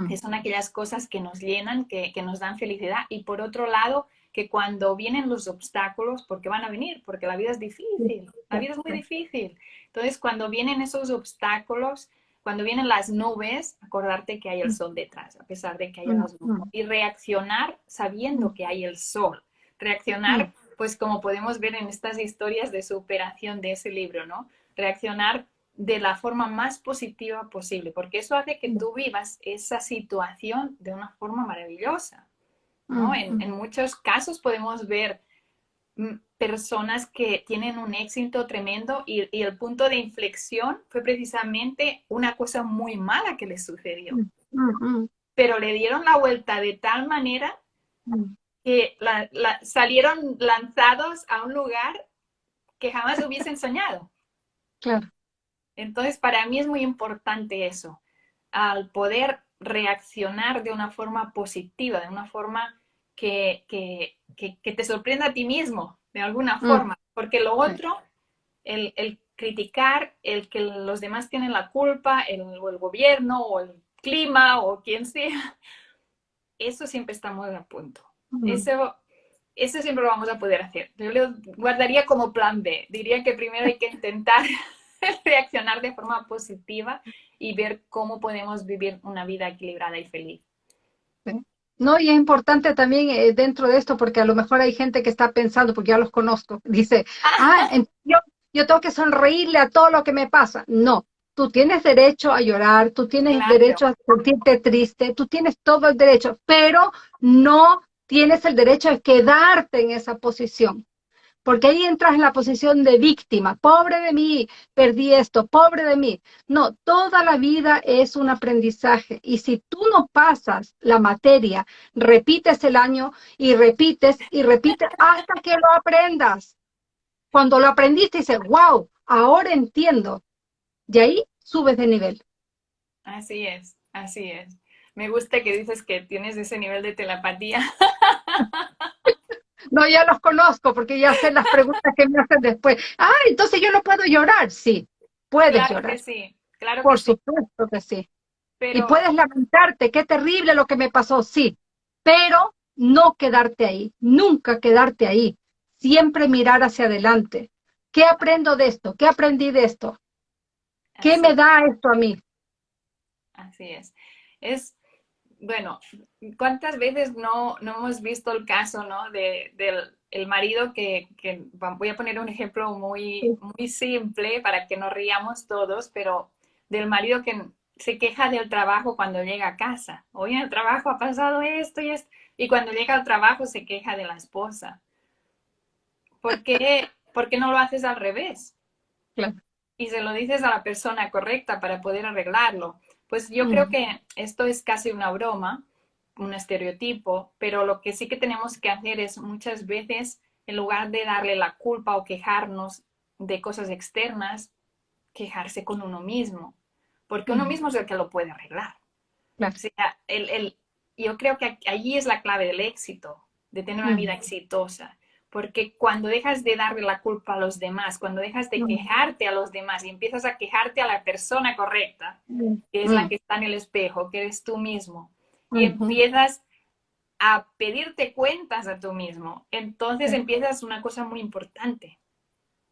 que son aquellas cosas que nos llenan, que, que nos dan felicidad. Y por otro lado, que cuando vienen los obstáculos, porque van a venir, porque la vida es difícil, la vida es muy difícil. Entonces, cuando vienen esos obstáculos, cuando vienen las nubes, acordarte que hay el sol detrás, a pesar de que hay las nubes. Y reaccionar sabiendo que hay el sol. Reaccionar, pues como podemos ver en estas historias de superación de ese libro, ¿no? Reaccionar de la forma más positiva posible, porque eso hace que tú vivas esa situación de una forma maravillosa. En, muchos casos podemos ver mm, personas que tienen un éxito tremendo y, el punto de inflexión fue precisamente una cosa muy mala que les sucedió. Pero le dieron la vuelta de tal manera que salieron lanzados a un lugar que jamás hubiesen soñado. Claro. Entonces, para mí es muy importante eso, al poder reaccionar de una forma positiva, de una forma que, que, que, te sorprenda a ti mismo, de alguna mm. forma. Porque lo otro, el, el, criticar, el que los demás tienen la culpa, el, o el gobierno, o el clima, o quien sea, *laughs* eso siempre está muy a punto. Eso, eso siempre lo vamos a poder hacer. Yo lo guardaría como plan B. Diría que primero hay que intentar *laughs* *laughs* reaccionar de forma positiva y ver cómo podemos vivir una vida equilibrada y feliz. No, y es importante también eh, dentro de esto, porque a lo mejor hay gente que está pensando, porque ya los conozco, *laughs* dice, ah, *laughs* yo, yo tengo que sonreírle a todo lo que me pasa. No, tú tienes derecho a llorar, tú tienes derecho a sentirte triste, tú tienes todo el derecho, pero no tienes el derecho a quedarte en esa posición porque ahí entras en la posición de víctima, pobre de mí, perdí esto, pobre de mí. No, toda la vida es un aprendizaje y si tú no pasas la materia, repites el año y repites y repites hasta que lo aprendas. Cuando lo aprendiste dices, wow, ahora entiendo. Y ahí subes de nivel. Así es, así es. Me gusta que dices que tienes ese nivel de telepatía. *laughs* No, ya los conozco porque ya sé las preguntas que me hacen después. Ah, entonces yo no puedo llorar. Sí, puedes claro llorar. Que sí, claro Por supuesto que sí. Y puedes lamentarte, qué terrible lo que me pasó, sí. Pero no quedarte ahí, nunca quedarte ahí. Siempre mirar hacia adelante. ¿Qué aprendo de esto? ¿Qué aprendí de esto? ¿Qué me da esto a mí? Así es. Es bueno, ¿cuántas veces no, no hemos visto el caso, ¿no? De, del el marido que, que, voy a poner un ejemplo muy, muy simple para que nos riamos todos, pero del marido que se queja del trabajo cuando llega a casa. Hoy en el trabajo ha pasado esto y esto. Y cuando llega al trabajo se queja de la esposa. ¿Por qué, *laughs* ¿por qué no lo haces al revés? Claro. Y se lo dices a la persona correcta para poder arreglarlo. Pues yo creo que esto es casi una broma, un estereotipo, pero lo que sí que tenemos que hacer es muchas veces, en lugar de darle la culpa o quejarnos de cosas externas, quejarse con uno mismo, porque uno mismo es el que lo puede arreglar. O sea, el, yo creo que allí es la clave del éxito, de tener una vida exitosa. Porque cuando dejas de darle la culpa a los demás, cuando dejas de quejarte a los demás y empiezas a quejarte a la persona correcta, que es la que está en el espejo, que eres tú mismo, y empiezas a pedirte cuentas a tú mismo, entonces empiezas una cosa muy importante.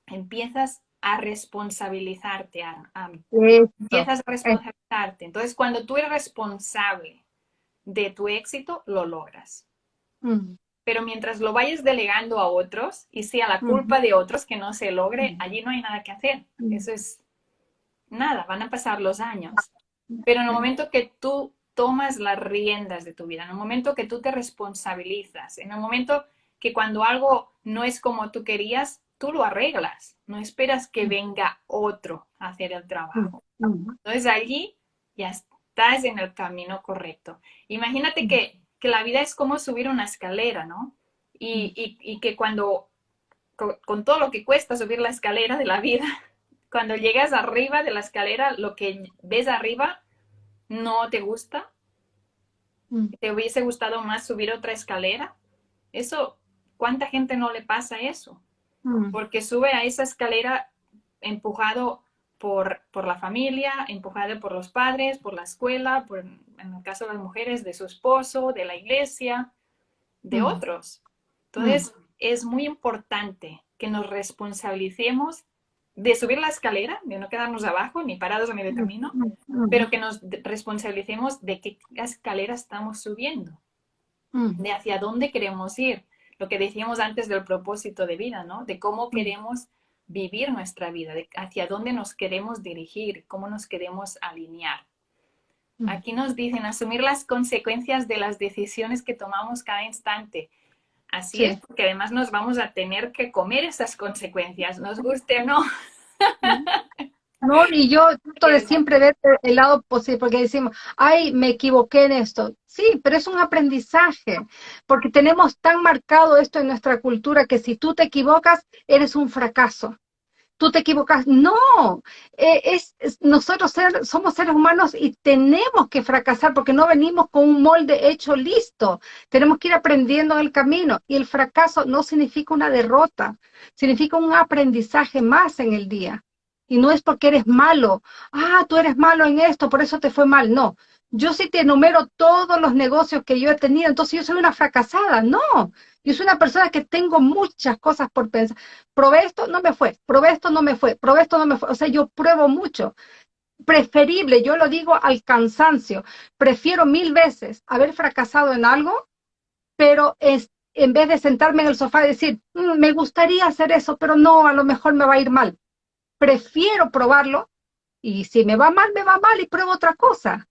Empiezas a responsabilizarte, a, empiezas a responsabilizarte. Entonces, cuando tú eres responsable de tu éxito, lo logras pero mientras lo vayas delegando a otros y sea la culpa de otros que no se logre, allí no hay nada que hacer. Eso es nada, van a pasar los años. Pero en el momento que tú tomas las riendas de tu vida, en el momento que tú te responsabilizas, en el momento que cuando algo no es como tú querías, tú lo arreglas, no esperas que venga otro a hacer el trabajo. Entonces allí ya estás en el camino correcto. Imagínate que que la vida es como subir una escalera, ¿no? Y, mm. que cuando, con, todo lo que cuesta subir la escalera de la vida, *laughs* cuando llegas arriba de la escalera, lo que ves arriba no te gusta, mm. te hubiese gustado más subir otra escalera. Eso, ¿cuánta gente no le pasa eso? Mm. Porque sube a esa escalera empujado por, por, la familia, empujada por los padres, por la escuela, por, en el caso de las mujeres, de su esposo, de la iglesia, de otros. Entonces, es muy importante que nos responsabilicemos de subir la escalera, de no quedarnos abajo ni parados a medio camino, pero que nos responsabilicemos de qué escalera estamos subiendo, de hacia dónde queremos ir. Lo que decíamos antes del propósito de vida, ¿no? De cómo queremos vivir nuestra vida, de hacia dónde nos queremos dirigir, cómo nos queremos alinear. Mm. Aquí nos dicen asumir las consecuencias de las decisiones que tomamos cada instante. Así es, porque además nos vamos a tener que comer esas consecuencias, nos guste o no. *laughs* No, y yo trato de siempre ver el lado posible, porque decimos, ay, me equivoqué en esto. Sí, pero es un aprendizaje, porque tenemos tan marcado esto en nuestra cultura que si tú te equivocas, eres un fracaso. tú te equivocas. No, eh, es, nosotros somos seres humanos y tenemos que fracasar porque no venimos con un molde hecho listo. Tenemos que ir aprendiendo en el camino y el fracaso no significa una derrota, significa un aprendizaje más en el día. Y no es porque eres malo, ah, tú eres malo en esto, por eso te fue mal. No, yo sí te enumero todos los negocios que yo he tenido, entonces yo soy una fracasada. No, yo soy una persona que tengo muchas cosas por pensar. Probé esto, no me fue, probé esto, no me fue, probé esto, no me fue. O sea, yo pruebo mucho. Preferible, yo lo digo al cansancio, prefiero mil veces haber fracasado en algo, pero es, en vez de sentarme en el sofá y decir, mm, me gustaría hacer eso, pero no, a lo mejor me va a ir mal. Prefiero probarlo y si me va mal, me va mal y pruebo otra cosa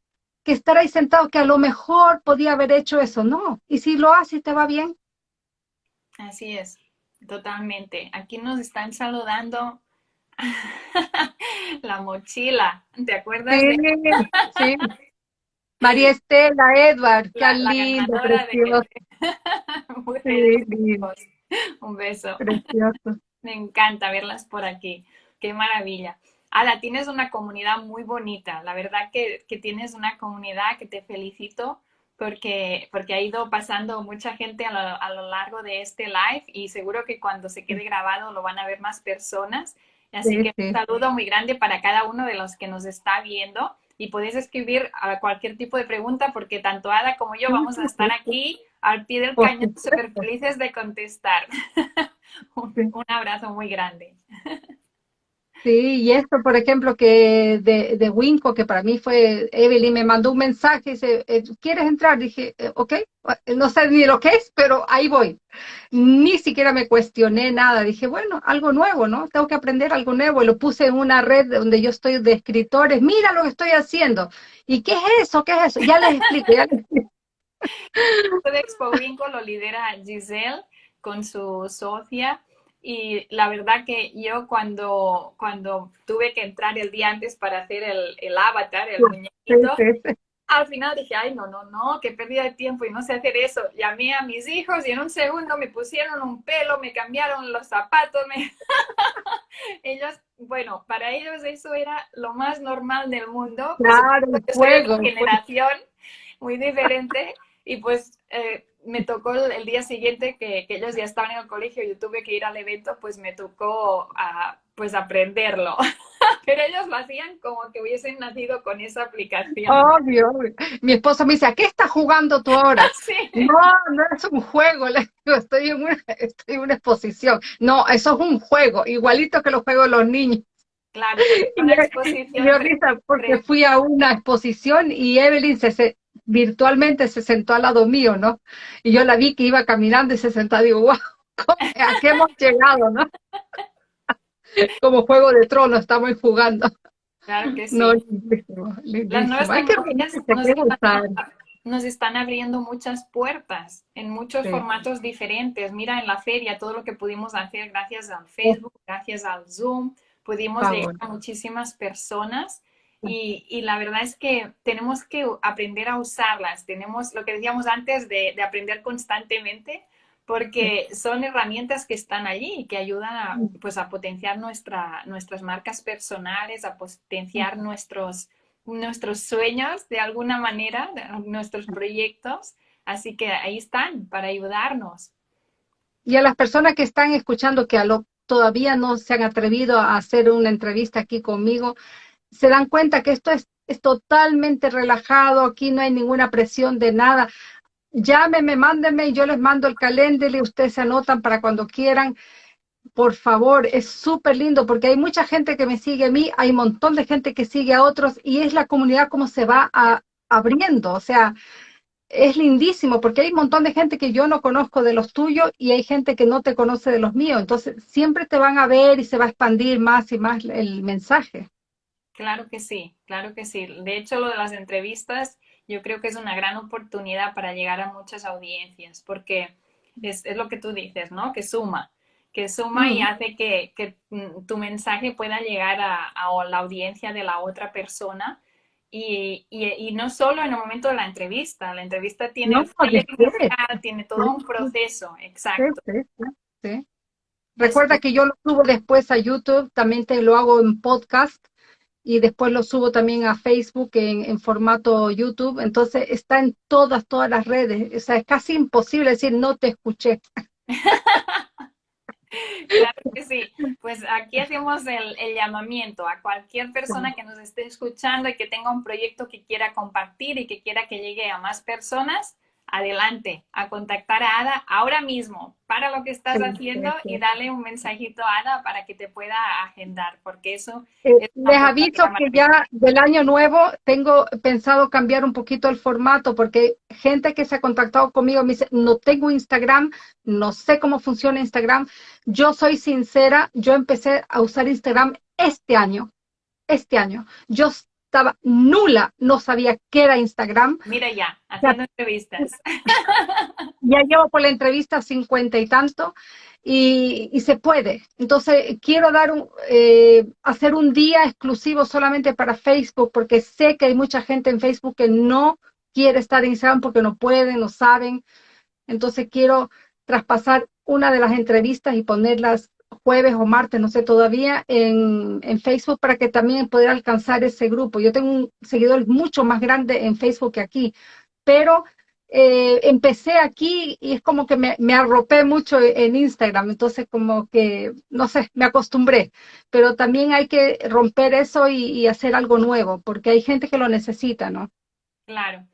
que estar ahí sentado que a lo mejor podía haber hecho eso, no. Y si lo hace te va bien. Así es, totalmente. Aquí nos están saludando *laughs* la mochila, ¿te acuerdas? Sí, sí. *laughs* María Estela, Edward, qué lindo, precioso. *laughs* Un beso. Precioso. Me encanta verlas por aquí. Qué maravilla. Ala, tienes una comunidad muy bonita. La verdad que, tienes una comunidad que te felicito porque, porque ha ido pasando mucha gente a lo, largo de este live y seguro que cuando se quede grabado lo van a ver más personas. Así que un saludo muy grande para cada uno de los que nos está viendo y podéis escribir a cualquier tipo de pregunta porque tanto Ada como yo vamos a estar aquí al pie del cañón súper felices de contestar. *laughs* un abrazo muy grande. *laughs* Sí, y esto, por ejemplo, que de, de Winco, que para mí fue, Evelyn me mandó un mensaje, dice, eh, ¿quieres entrar? Dije, eh, ok, no sé ni lo que es, pero ahí voy. Ni siquiera me cuestioné nada, dije, bueno, algo nuevo, ¿no? Tengo que aprender algo nuevo, y lo puse en una red donde yo estoy de escritores, mira lo que estoy haciendo. ¿Y qué es eso? ¿Qué es eso? Ya les explico, ya les explico. *laughs* Expo Winco lo lidera Giselle con su socia y la verdad que yo cuando, cuando tuve que entrar el día antes para hacer el, el avatar, el muñequito, al final dije, ay, no, no, no, qué pérdida de tiempo y no sé hacer eso. Llamé a mis hijos y en un segundo me pusieron un pelo, me cambiaron los zapatos. Me... *laughs* ellos, bueno, para ellos eso era lo más normal del mundo. Claro, pues, juego. generación muy diferente y pues eh, me tocó el, día siguiente que, ellos ya estaban en el colegio y yo tuve que ir al evento, pues me tocó a, pues aprenderlo. *laughs* Pero ellos lo hacían como que hubiesen nacido con esa aplicación. Obvio. Mi esposo me dice, ¿a qué estás jugando tú ahora? *laughs* No, no es un juego, estoy en, una, estoy en una exposición. No, eso es un juego, igualito que los juegos de los niños. Claro, una *laughs* exposición. porque fui a una exposición y Evelyn se, virtualmente se sentó al lado mío, ¿no? Y yo la vi que iba caminando y se sentó, digo, wow, ¿a qué hemos llegado, no? *laughs* Como Juego de Tronos estamos jugando. Claro que sí. Las nuevas tecnologías nos, están, abriendo muchas puertas en muchos formatos diferentes. Mira, en la feria, todo lo que pudimos hacer gracias al Facebook, gracias al Zoom, pudimos llegar a muchísimas personas y, la verdad es que tenemos que aprender a usarlas. Tenemos lo que decíamos antes de, aprender constantemente, porque son herramientas que están allí y que ayudan a, pues, a potenciar nuestra, nuestras marcas personales, a potenciar nuestros, nuestros sueños de alguna manera, nuestros proyectos. Así que ahí están para ayudarnos. Y a las personas que están escuchando que a lo, todavía no se han atrevido a hacer una entrevista aquí conmigo, se dan cuenta que esto es, es totalmente relajado, aquí no hay ninguna presión de nada. Llámeme, mándenme y yo les mando el calendario y ustedes se anotan para cuando quieran. Por favor, es súper lindo porque hay mucha gente que me sigue a mí, hay un montón de gente que sigue a otros y es la comunidad como se va abriendo. O sea, es lindísimo porque hay un montón de gente que yo no conozco de los tuyos y hay gente que no te conoce de los míos. Entonces, siempre te van a ver y se va a expandir más y más el mensaje. Claro que sí, claro que sí. De hecho, lo de las entrevistas yo creo que es una gran oportunidad para llegar a muchas audiencias, porque es, lo que tú dices, ¿no? Que suma, que suma y hace que, mm, tu mensaje pueda llegar a, la audiencia de la otra persona. Y, no solo en el momento de la entrevista, la entrevista tiene, tiene todo un proceso, exacto. sí. Recuerda que yo lo subo después a YouTube, también te lo hago en podcast y después lo subo también a Facebook en, en, formato YouTube. Entonces está en todas, todas las redes. O sea, es casi imposible decir no te escuché. *laughs* Claro que sí. Pues aquí hacemos el, el, llamamiento a cualquier persona que nos esté escuchando y que tenga un proyecto que quiera compartir y que quiera que llegue a más personas adelante, a contactar a Ada ahora mismo para lo que estás haciendo y dale un mensajito a Ada para que te pueda agendar, porque eso... Eh, les aviso que ya del año nuevo tengo pensado cambiar un poquito el formato, porque gente que se ha contactado conmigo me dice, no tengo Instagram, no sé cómo funciona Instagram. Yo soy sincera, yo empecé a usar Instagram este año, este año. Yo estaba nula, no sabía qué era Instagram. Mira ya, haciendo entrevistas. *laughs* Ya llevo por la entrevista cincuenta y tanto y, y, se puede. Entonces, quiero dar un, eh, hacer un día exclusivo solamente para Facebook porque sé que hay mucha gente en Facebook que no quiere estar en Instagram porque no pueden, no saben. Entonces, quiero traspasar una de las entrevistas y ponerlas jueves o martes, no sé todavía, en, en, Facebook para que también pueda alcanzar ese grupo. Yo tengo un seguidor mucho más grande en Facebook que aquí, pero eh, empecé aquí y es como que me, me, arropé mucho en Instagram, entonces como que, no sé, me acostumbré, pero también hay que romper eso y, y hacer algo nuevo, porque hay gente que lo necesita, ¿no? Claro.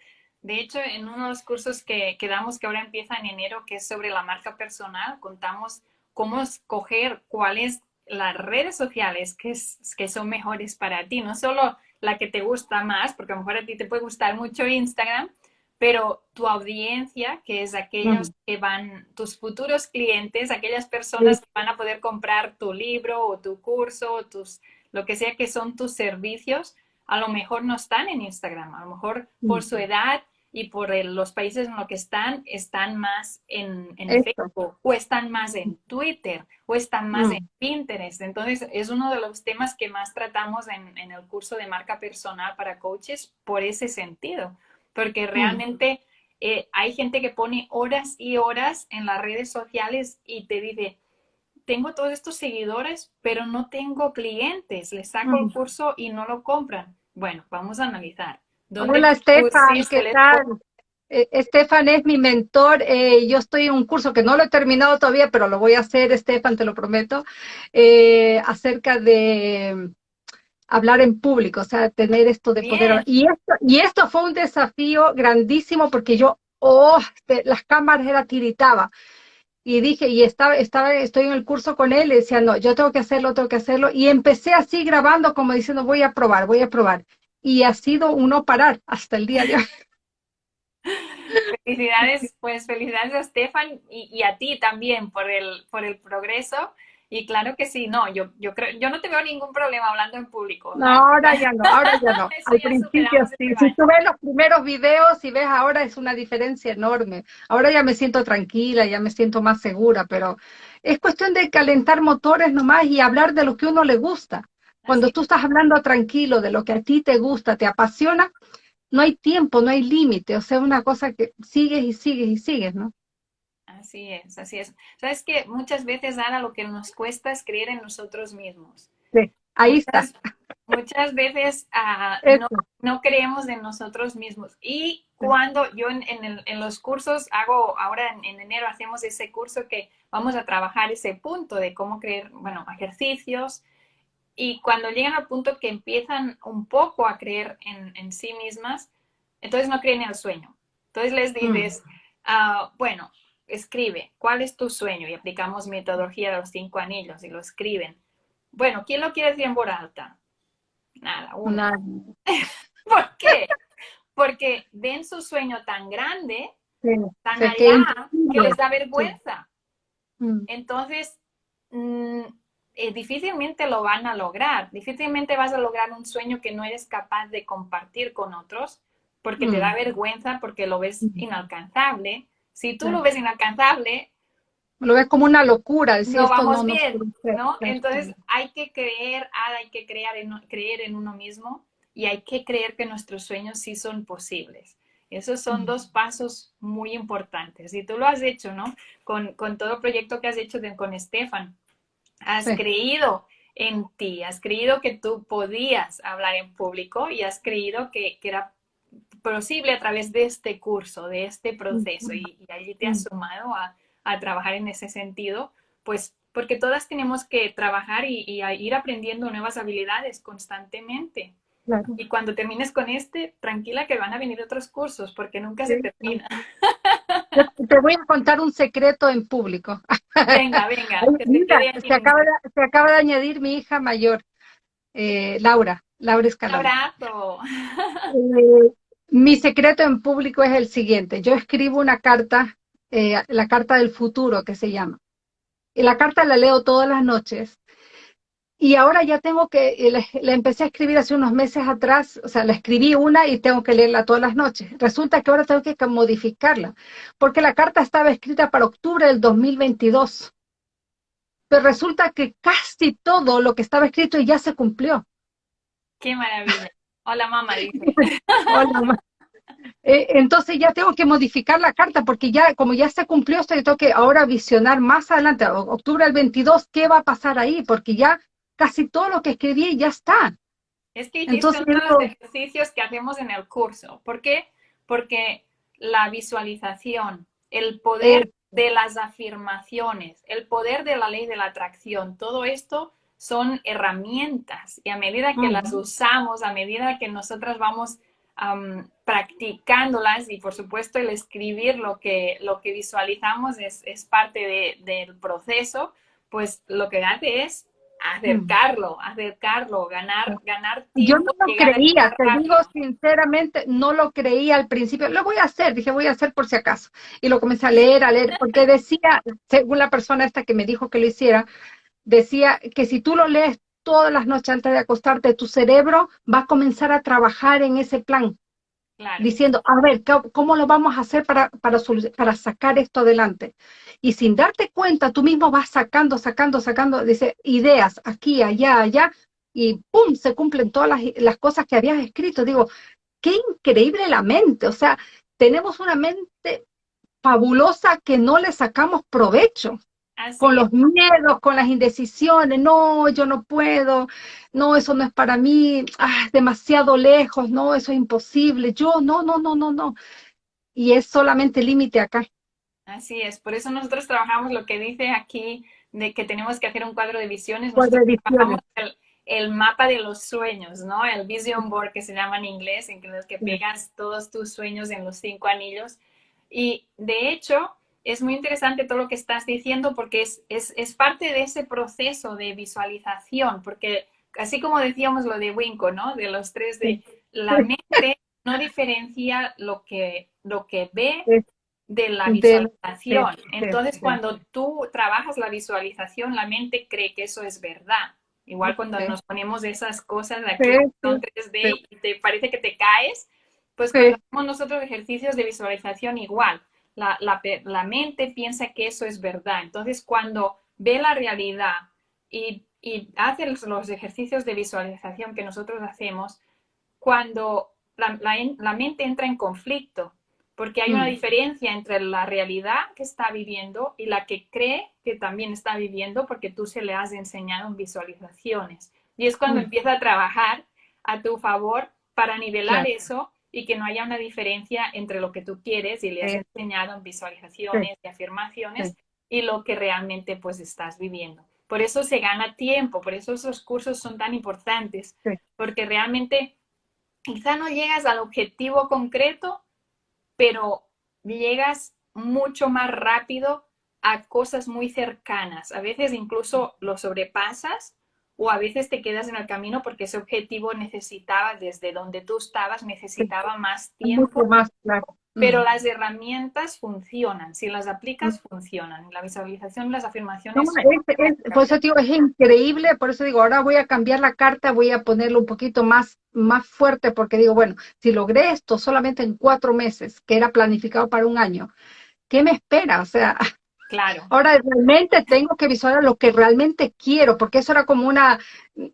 De hecho, en uno de los cursos que, que damos, que ahora empieza en enero, que es sobre la marca personal, contamos cómo escoger cuáles las redes sociales que, que son mejores para ti, no solo la que te gusta más, porque a lo mejor a ti te puede gustar mucho Instagram, pero tu audiencia, que es aquellos mm. que van, tus futuros clientes, aquellas personas que van a poder comprar tu libro o tu curso o tus, lo que sea que son tus servicios, a lo mejor no están en Instagram, a lo mejor por su edad y por el, los países en los que están, están más en, en Facebook, o están más en Twitter, o están más mm. en Pinterest. Entonces, es uno de los temas que más tratamos en, en, el curso de marca personal para coaches por ese sentido, porque mm. realmente eh, hay gente que pone horas y horas en las redes sociales y te dice, tengo todos estos seguidores, pero no tengo clientes, les saco el mm. curso y no lo compran. Bueno, vamos a analizar Hola, Estefan, ¿qué tal? Eh, Estefan es mi mentor. Eh, yo estoy en un curso que no lo he terminado todavía, pero lo voy a hacer, Estefan, te lo prometo, eh, acerca de hablar en público, o sea, tener esto de poder. Y esto, y esto fue un desafío grandísimo porque yo, oh, las cámaras era tiritaba. Y dije, y estaba, estaba, estoy en el curso con él y decía, no, yo tengo que hacerlo, tengo que hacerlo. Y empecé así grabando como diciendo, voy a probar, voy a probar y ha sido uno parar hasta el día de hoy. Felicidades, pues felicidades a Stefan y, y, a ti también por el, por el progreso. Y claro que sí, no, yo, yo creo, yo no te veo ningún problema hablando en público. No, ahora ya no, ahora ya no. *laughs* Al principio sí. Si tú ves los primeros videos y ves ahora es una diferencia enorme. Ahora ya me siento tranquila, ya me siento más segura, pero es cuestión de calentar motores nomás y hablar de lo que uno le gusta. Cuando tú estás hablando tranquilo de lo que a ti te gusta, te apasiona, no hay tiempo, no hay límite, o sea, una cosa que sigues y sigues y sigues, ¿no? Así es, así es. Sabes que muchas veces, Ana, lo que nos cuesta es creer en nosotros mismos. Sí, ahí está. Muchas veces uh, no, no, creemos en nosotros mismos. Y cuando yo en, en, el, en los cursos hago, ahora en, en, enero hacemos ese curso que vamos a trabajar ese punto de cómo creer, bueno, ejercicios, y cuando llegan al punto que empiezan un poco a creer en, en sí mismas, entonces no creen en el sueño. Entonces les mm. dices, uh, bueno, escribe, ¿cuál es tu sueño? Y aplicamos metodología de los cinco anillos y lo escriben. Bueno, ¿quién lo quiere decir en voz alta? Nada, una. *laughs* ¿Por qué? Porque ven su sueño tan grande, tan allá, que les da vergüenza. Mm. Entonces, mm, eh, difícilmente lo van a lograr. Difícilmente vas a lograr un sueño que no eres capaz de compartir con otros porque te da mm. vergüenza, porque lo ves inalcanzable. Si tú lo ves inalcanzable... Lo ves como una locura. no vamos bien, ¿no? Entonces hay que creer, hay que creer en, creer en uno mismo y hay que creer que nuestros sueños sí son posibles. Esos son mm. dos pasos muy importantes. Y tú lo has hecho, ¿no? Con, con todo el proyecto que has hecho con Estefan has creído en ti, has creído que tú podías hablar en público y has creído que, era posible a través de este curso, de este proceso y, allí te has sumado a, trabajar en ese sentido, pues porque todas tenemos que trabajar y, ir aprendiendo nuevas habilidades constantemente. Y cuando termines con este, tranquila que van a venir otros cursos porque nunca se termina. Te voy a contar un secreto en público. Venga, venga. se, acaba de, añadir mi hija mayor, eh, Laura, Laura Escalona. abrazo. Eh, mi secreto en público es el siguiente. Yo escribo una carta, eh, la carta del futuro que se llama. Y la carta la leo todas las noches y ahora ya tengo que, la, empecé a escribir hace unos meses atrás, o sea, la escribí una y tengo que leerla todas las noches. Resulta que ahora tengo que modificarla, porque la carta estaba escrita para octubre del 2022. Pero resulta que casi todo lo que estaba escrito ya se cumplió. Qué maravilla. Hola mamá, dice. *laughs* Hola mamá. Eh, entonces ya tengo que modificar la carta porque ya, como ya se cumplió esto, yo tengo que ahora visionar más adelante, octubre del 22, qué va a pasar ahí, porque ya casi todo lo que escribí ya está. Es que Entonces, de los ejercicios que hacemos en el curso. ¿Por qué? Porque la visualización, el poder de las afirmaciones, el poder de la ley de la atracción, todo esto son herramientas y a medida que las usamos, a medida que nosotras vamos practicándolas y por supuesto el escribir lo que, lo que visualizamos es, es parte del proceso, pues lo que hace es acercarlo, acercarlo, ganar, ganar tiempo. Yo no lo creía, te digo sinceramente, no lo creía al principio. Lo voy a hacer, dije, voy a hacer por si acaso. Y lo comencé a leer, a leer, porque *laughs* decía, según la persona esta que me dijo que lo hiciera, decía que si tú lo lees todas las noches antes de acostarte, tu cerebro va a comenzar a trabajar en ese plan. Diciendo, a ver, ¿cómo lo vamos a hacer para, para, para sacar esto adelante? Y sin darte cuenta, tú mismo vas sacando, sacando, sacando, dice, ideas aquí, allá, allá, y ¡pum! se cumplen todas las, las cosas que habías escrito. Digo, qué increíble la mente. O sea, tenemos una mente fabulosa que no le sacamos provecho con los miedos, con las indecisiones, no, yo no puedo, no, eso no es para mí, ah, demasiado lejos, no, eso es imposible, yo, no, no, no, no, no. Y es solamente límite acá. Así es, por eso nosotros trabajamos lo que dice aquí, de que tenemos que hacer un cuadro de visiones, cuadro de visiones. El, el, mapa de los sueños, ¿no? El vision board que se llama en inglés, en que pegas todos tus sueños en los cinco anillos. Y de hecho, es muy interesante todo lo que estás diciendo porque es, es, parte de ese proceso de visualización, porque así como decíamos lo de Winco, ¿no? De los tres de la mente no diferencia lo que, lo que ve de la visualización. Entonces, cuando tú trabajas la visualización, la mente cree que eso es verdad. Igual cuando nos ponemos esas cosas de aquí, son 3D y te parece que te caes, pues cuando hacemos nosotros ejercicios de visualización igual la, la, mente piensa que eso es verdad. Entonces, cuando ve la realidad y, y hace los, ejercicios de visualización que nosotros hacemos, cuando la, la, mente entra en conflicto, porque hay una mm. diferencia entre la realidad que está viviendo y la que cree que también está viviendo porque tú se le has enseñado en visualizaciones. Y es cuando mm. empieza a trabajar a tu favor para nivelar eso y que no haya una diferencia entre lo que tú quieres y le has enseñado en visualizaciones y afirmaciones y lo que realmente pues estás viviendo. Por eso se gana tiempo, por eso esos cursos son tan importantes, porque realmente quizá no llegas al objetivo concreto, pero llegas mucho más rápido a cosas muy cercanas. A veces incluso lo sobrepasas o a veces te quedas en el camino porque ese objetivo necesitaba, desde donde tú estabas, necesitaba más tiempo. más, claro. Pero mm. las herramientas funcionan, si las aplicas, mm. funcionan. La visualización, las afirmaciones. por eso digo, es increíble, por eso digo, ahora voy a cambiar la carta, voy a ponerlo un poquito más, más fuerte, porque digo, bueno, si logré esto solamente en cuatro meses, que era planificado para un año, ¿qué me espera? O sea, Claro. Ahora realmente tengo que visualizar lo que realmente quiero, porque eso era como una,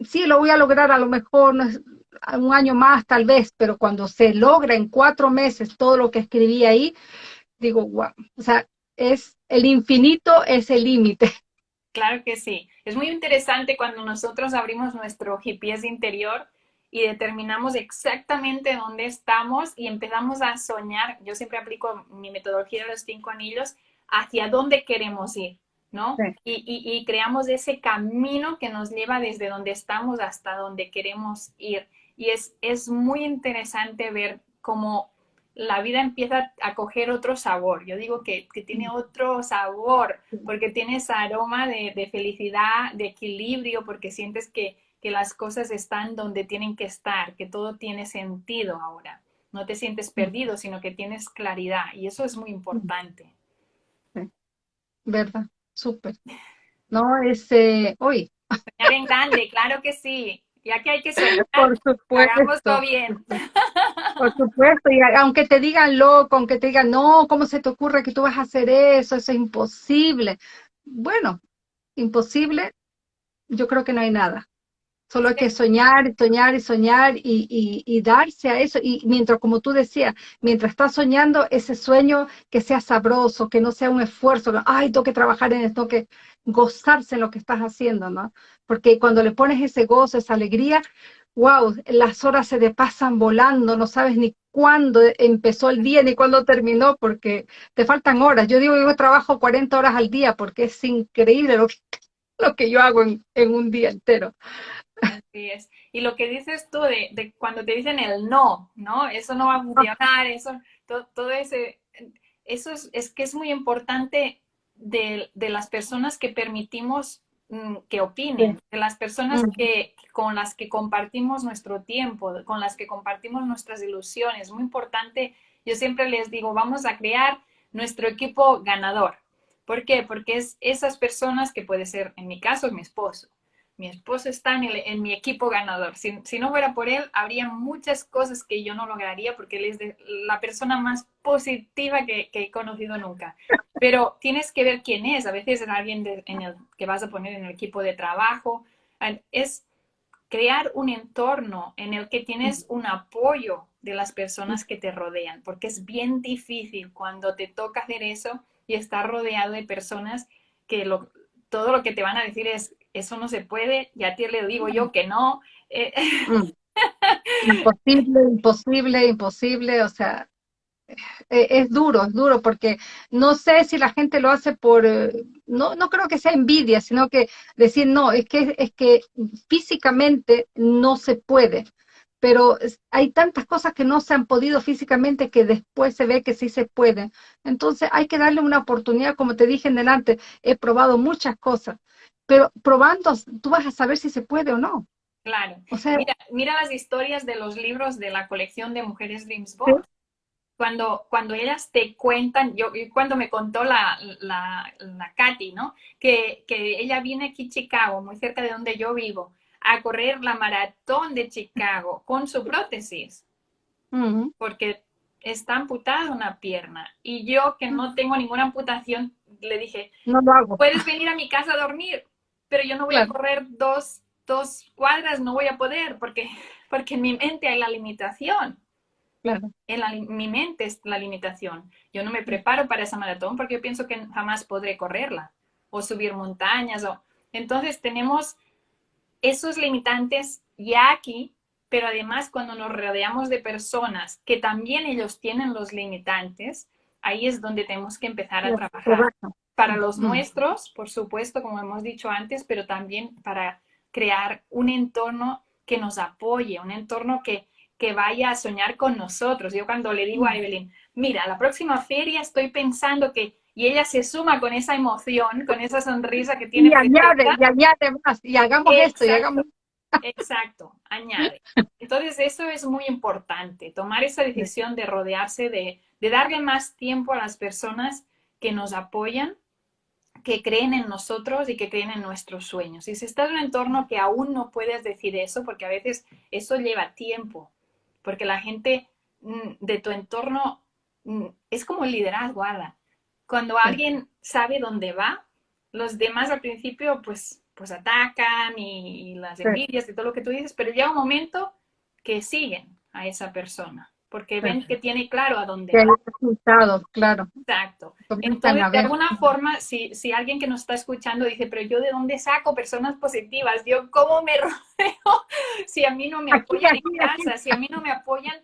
sí, lo voy a lograr a lo mejor un año más tal vez, pero cuando se logra en cuatro meses todo lo que escribí ahí, digo, wow, o sea, es el infinito es el límite. *laughs* Claro que sí. Es muy interesante cuando nosotros abrimos nuestro GPS interior y determinamos exactamente dónde estamos y empezamos a soñar. Yo siempre aplico mi metodología de los cinco anillos hacia dónde queremos ir, ¿no? Y, y, creamos ese camino que nos lleva desde donde estamos hasta donde queremos ir. Y es, es muy interesante ver cómo la vida empieza a coger otro sabor. Yo digo que, que tiene otro sabor, porque tiene ese aroma de, de, felicidad, de equilibrio, porque sientes que, que, las cosas están donde tienen que estar, que todo tiene sentido ahora. No te sientes perdido, sino que tienes claridad, y eso es muy importante. ¿Verdad? Súper. No, es, eh, hoy. en grande, claro que sí. Ya que hay que ser Por supuesto. hagamos todo bien. Por supuesto, y aunque te digan loco, aunque te digan, no, ¿cómo se te ocurre que tú vas a hacer eso? Eso es imposible. Bueno, imposible, yo creo que no hay nada. Solo hay que soñar, soñar y soñar y, y, darse a eso. Y mientras, como tú decías, mientras estás soñando ese sueño que sea sabroso, que no sea un esfuerzo, ay, tengo que trabajar en esto, que gozarse en lo que estás haciendo, ¿no? Porque cuando le pones ese gozo, esa alegría, wow, las horas se te pasan volando, no sabes ni cuándo empezó el día ni cuándo terminó, porque te faltan horas. Yo digo, yo trabajo 40 horas al día porque es increíble lo que, *laughs* lo que yo hago en, en un día entero. Así es. Y lo que dices tú de, cuando te dicen el no, ¿no? Eso no va a funcionar, eso, todo, ese, eso es, que es muy importante de, las personas que permitimos mm, que opinen, de las personas que, con las que compartimos nuestro tiempo, con las que compartimos nuestras ilusiones. Muy importante, yo siempre les digo, vamos a crear nuestro equipo ganador. ¿Por qué? Porque es esas personas que puede ser, en mi caso, mi esposo, mi esposo está en, mi equipo ganador. Si, no fuera por él, habría muchas cosas que yo no lograría porque él es la persona más positiva que, he conocido nunca. Pero tienes que ver quién es. A veces es alguien en el, que vas a poner en el equipo de trabajo. Es crear un entorno en el que tienes un apoyo de las personas que te rodean, porque es bien difícil cuando te toca hacer eso y estar rodeado de personas que todo lo que te van a decir es eso no se puede, y a ti le digo yo que no. Eh, mm. *laughs* Imposible, imposible, imposible, o sea, eh, es duro, es duro, porque no sé si la gente lo hace por, eh, no, no creo que sea envidia, sino que decir, no, es que, es que físicamente no se puede, pero hay tantas cosas que no se han podido físicamente que después se ve que sí se pueden. Entonces hay que darle una oportunidad, como te dije en delante, he probado muchas cosas, pero probando tú vas a saber si se puede o no. Claro. O sea, mira, las historias de los libros de la colección de Mujeres Dreams Cuando, cuando ellas te cuentan, yo cuando me contó la, la, la Katy, ¿no? Que, que ella viene aquí a Chicago, muy cerca de donde yo vivo, a correr la maratón de Chicago con su prótesis. Porque está amputada una pierna. Y yo, que no tengo ninguna amputación, le dije, no lo hago. ¿puedes venir a mi casa a dormir? Pero yo no voy a correr dos, dos, cuadras, no voy a poder, porque, porque en mi mente hay la limitación. Claro. En mi mente es la limitación. Yo no me preparo para esa maratón porque yo pienso que jamás podré correrla o subir montañas. O... Entonces tenemos esos limitantes ya aquí, pero además cuando nos rodeamos de personas que también ellos tienen los limitantes, ahí es donde tenemos que empezar a trabajar para los nuestros, por supuesto, como hemos dicho antes, pero también para crear un entorno que nos apoye, un entorno que, que vaya a soñar con nosotros. Yo cuando le digo a Evelyn, mira, la próxima feria estoy pensando que, y ella se suma con esa emoción, con esa sonrisa que tiene. Y añade, y añade más, y hagamos esto, y hagamos... Exacto, añade. Entonces eso es muy importante, tomar esa decisión de rodearse, de, de darle más tiempo a las personas que nos apoyan que creen en nosotros y que creen en nuestros sueños. Y si estás en un entorno que aún no puedes decir eso, porque a veces eso lleva tiempo, porque la gente mm, de tu entorno mm, es como el liderazgo, Ada. Cuando alguien sabe dónde va, los demás al principio pues, pues atacan y, las envidias y todo lo que tú dices, pero llega un momento que siguen a esa persona. Porque ven que tiene claro a dónde va. resultados, claro. Exacto. Entonces, de alguna forma, si, si alguien que nos está escuchando dice, pero yo de dónde saco personas positivas, yo cómo me *laughs* rodeo si a mí no me apoyan en casa, si a mí no me apoyan,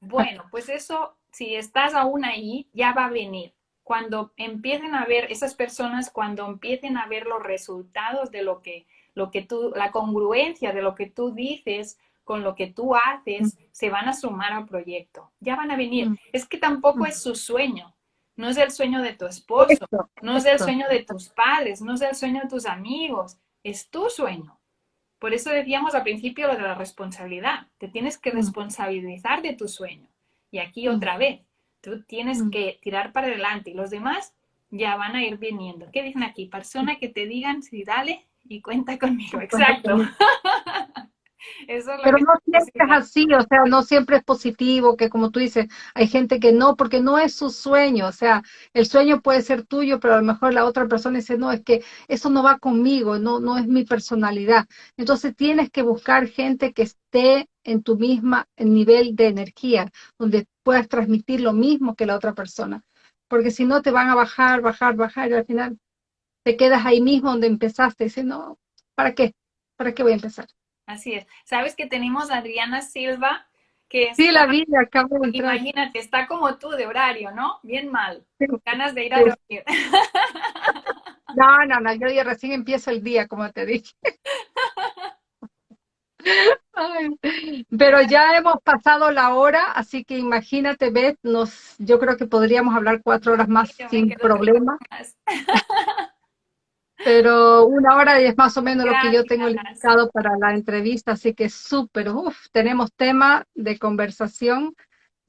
bueno, pues eso, si estás aún ahí, ya va a venir. Cuando empiecen a ver esas personas, cuando empiecen a ver los resultados de lo que, lo que tú, la congruencia de lo que tú dices, con lo que tú haces, se van a sumar al proyecto. Ya van a venir. Es que tampoco es su sueño. No es el sueño de tu esposo, no es el sueño de tus padres, no es el sueño de tus amigos, es tu sueño. Por eso decíamos al principio lo de la responsabilidad. Te tienes que responsabilizar de tu sueño. Y aquí otra vez, tú tienes que tirar para adelante y los demás ya van a ir viniendo. ¿Qué dicen aquí? Persona que te digan, sí, dale y cuenta conmigo. Exacto. *laughs* *laughs* Pero no siempre es así, o sea, no siempre es positivo, que como tú dices, hay gente que no, porque no es su sueño, o sea, el sueño puede ser tuyo, pero a lo mejor la otra persona dice, no, es que eso no va conmigo, no, no es mi personalidad. Entonces tienes que buscar gente que esté en tu misma nivel de energía, donde puedas transmitir lo mismo que la otra persona, porque si no te van a bajar, bajar, bajar, y al final te quedas ahí mismo donde empezaste, y dices, no, ¿para qué? ¿Para qué voy a empezar? Así es. ¿Sabes que tenemos a Adriana Silva? Que sí, la vi, acabo de entrar. Imagínate, está como tú de horario, ¿no? Bien mal, con ganas de ir a dormir. *laughs* No, no, no, yo ya recién empiezo el día, como te dije. *laughs* pero ya hemos pasado la hora, así que imagínate, Beth, nos, yo creo que podríamos hablar cuatro horas más sin problema. *laughs* Pero una hora es más o menos lo que yo tengo limitado para la entrevista, así que súper, uff, tenemos tema de conversación.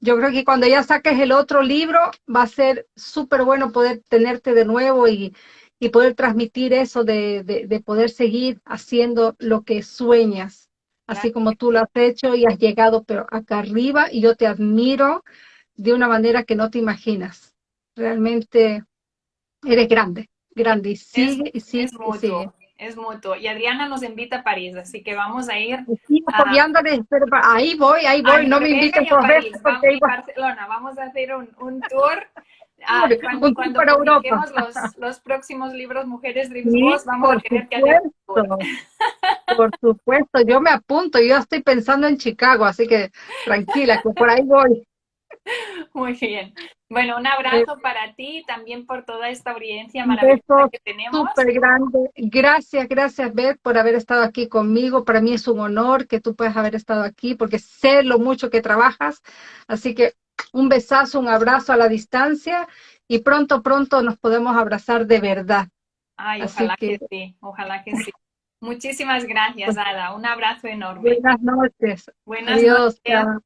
Yo creo que cuando ya saques el otro libro va a ser súper bueno poder tenerte de nuevo y, y poder transmitir eso de, de, poder seguir haciendo lo que sueñas, así como tú lo has hecho y has llegado pero acá arriba y yo te admiro de una manera que no te imaginas. Realmente eres grande grande y sigue y sigue es mutuo, y sigue. Es mutuo. Y Adriana nos invita a París, así que vamos a ir. Sí, a... ahí voy, ahí voy, no me inviten por ver. Vamos a Barcelona, vamos a hacer un, un tour. Ah, cuando, un cuando para Europa. Los, los, próximos libros Mujeres Dreams sí, vamos a tener que hacer Por supuesto, yo me apunto, yo estoy pensando en Chicago, así que tranquila, que por ahí voy. *laughs* Muy bien. Bueno, un abrazo para ti también por toda esta audiencia maravillosa que tenemos. Súper grande. Gracias, gracias, Beth, por haber estado aquí conmigo. Para mí es un honor que tú puedas haber estado aquí porque sé lo mucho que trabajas. Así que un besazo, un abrazo a la distancia y pronto, pronto nos podemos abrazar de verdad. Ay, ojalá que... sí, ojalá que sí. Muchísimas gracias, *laughs* Ada. Un abrazo enorme. Buenas noches. Buenas noches.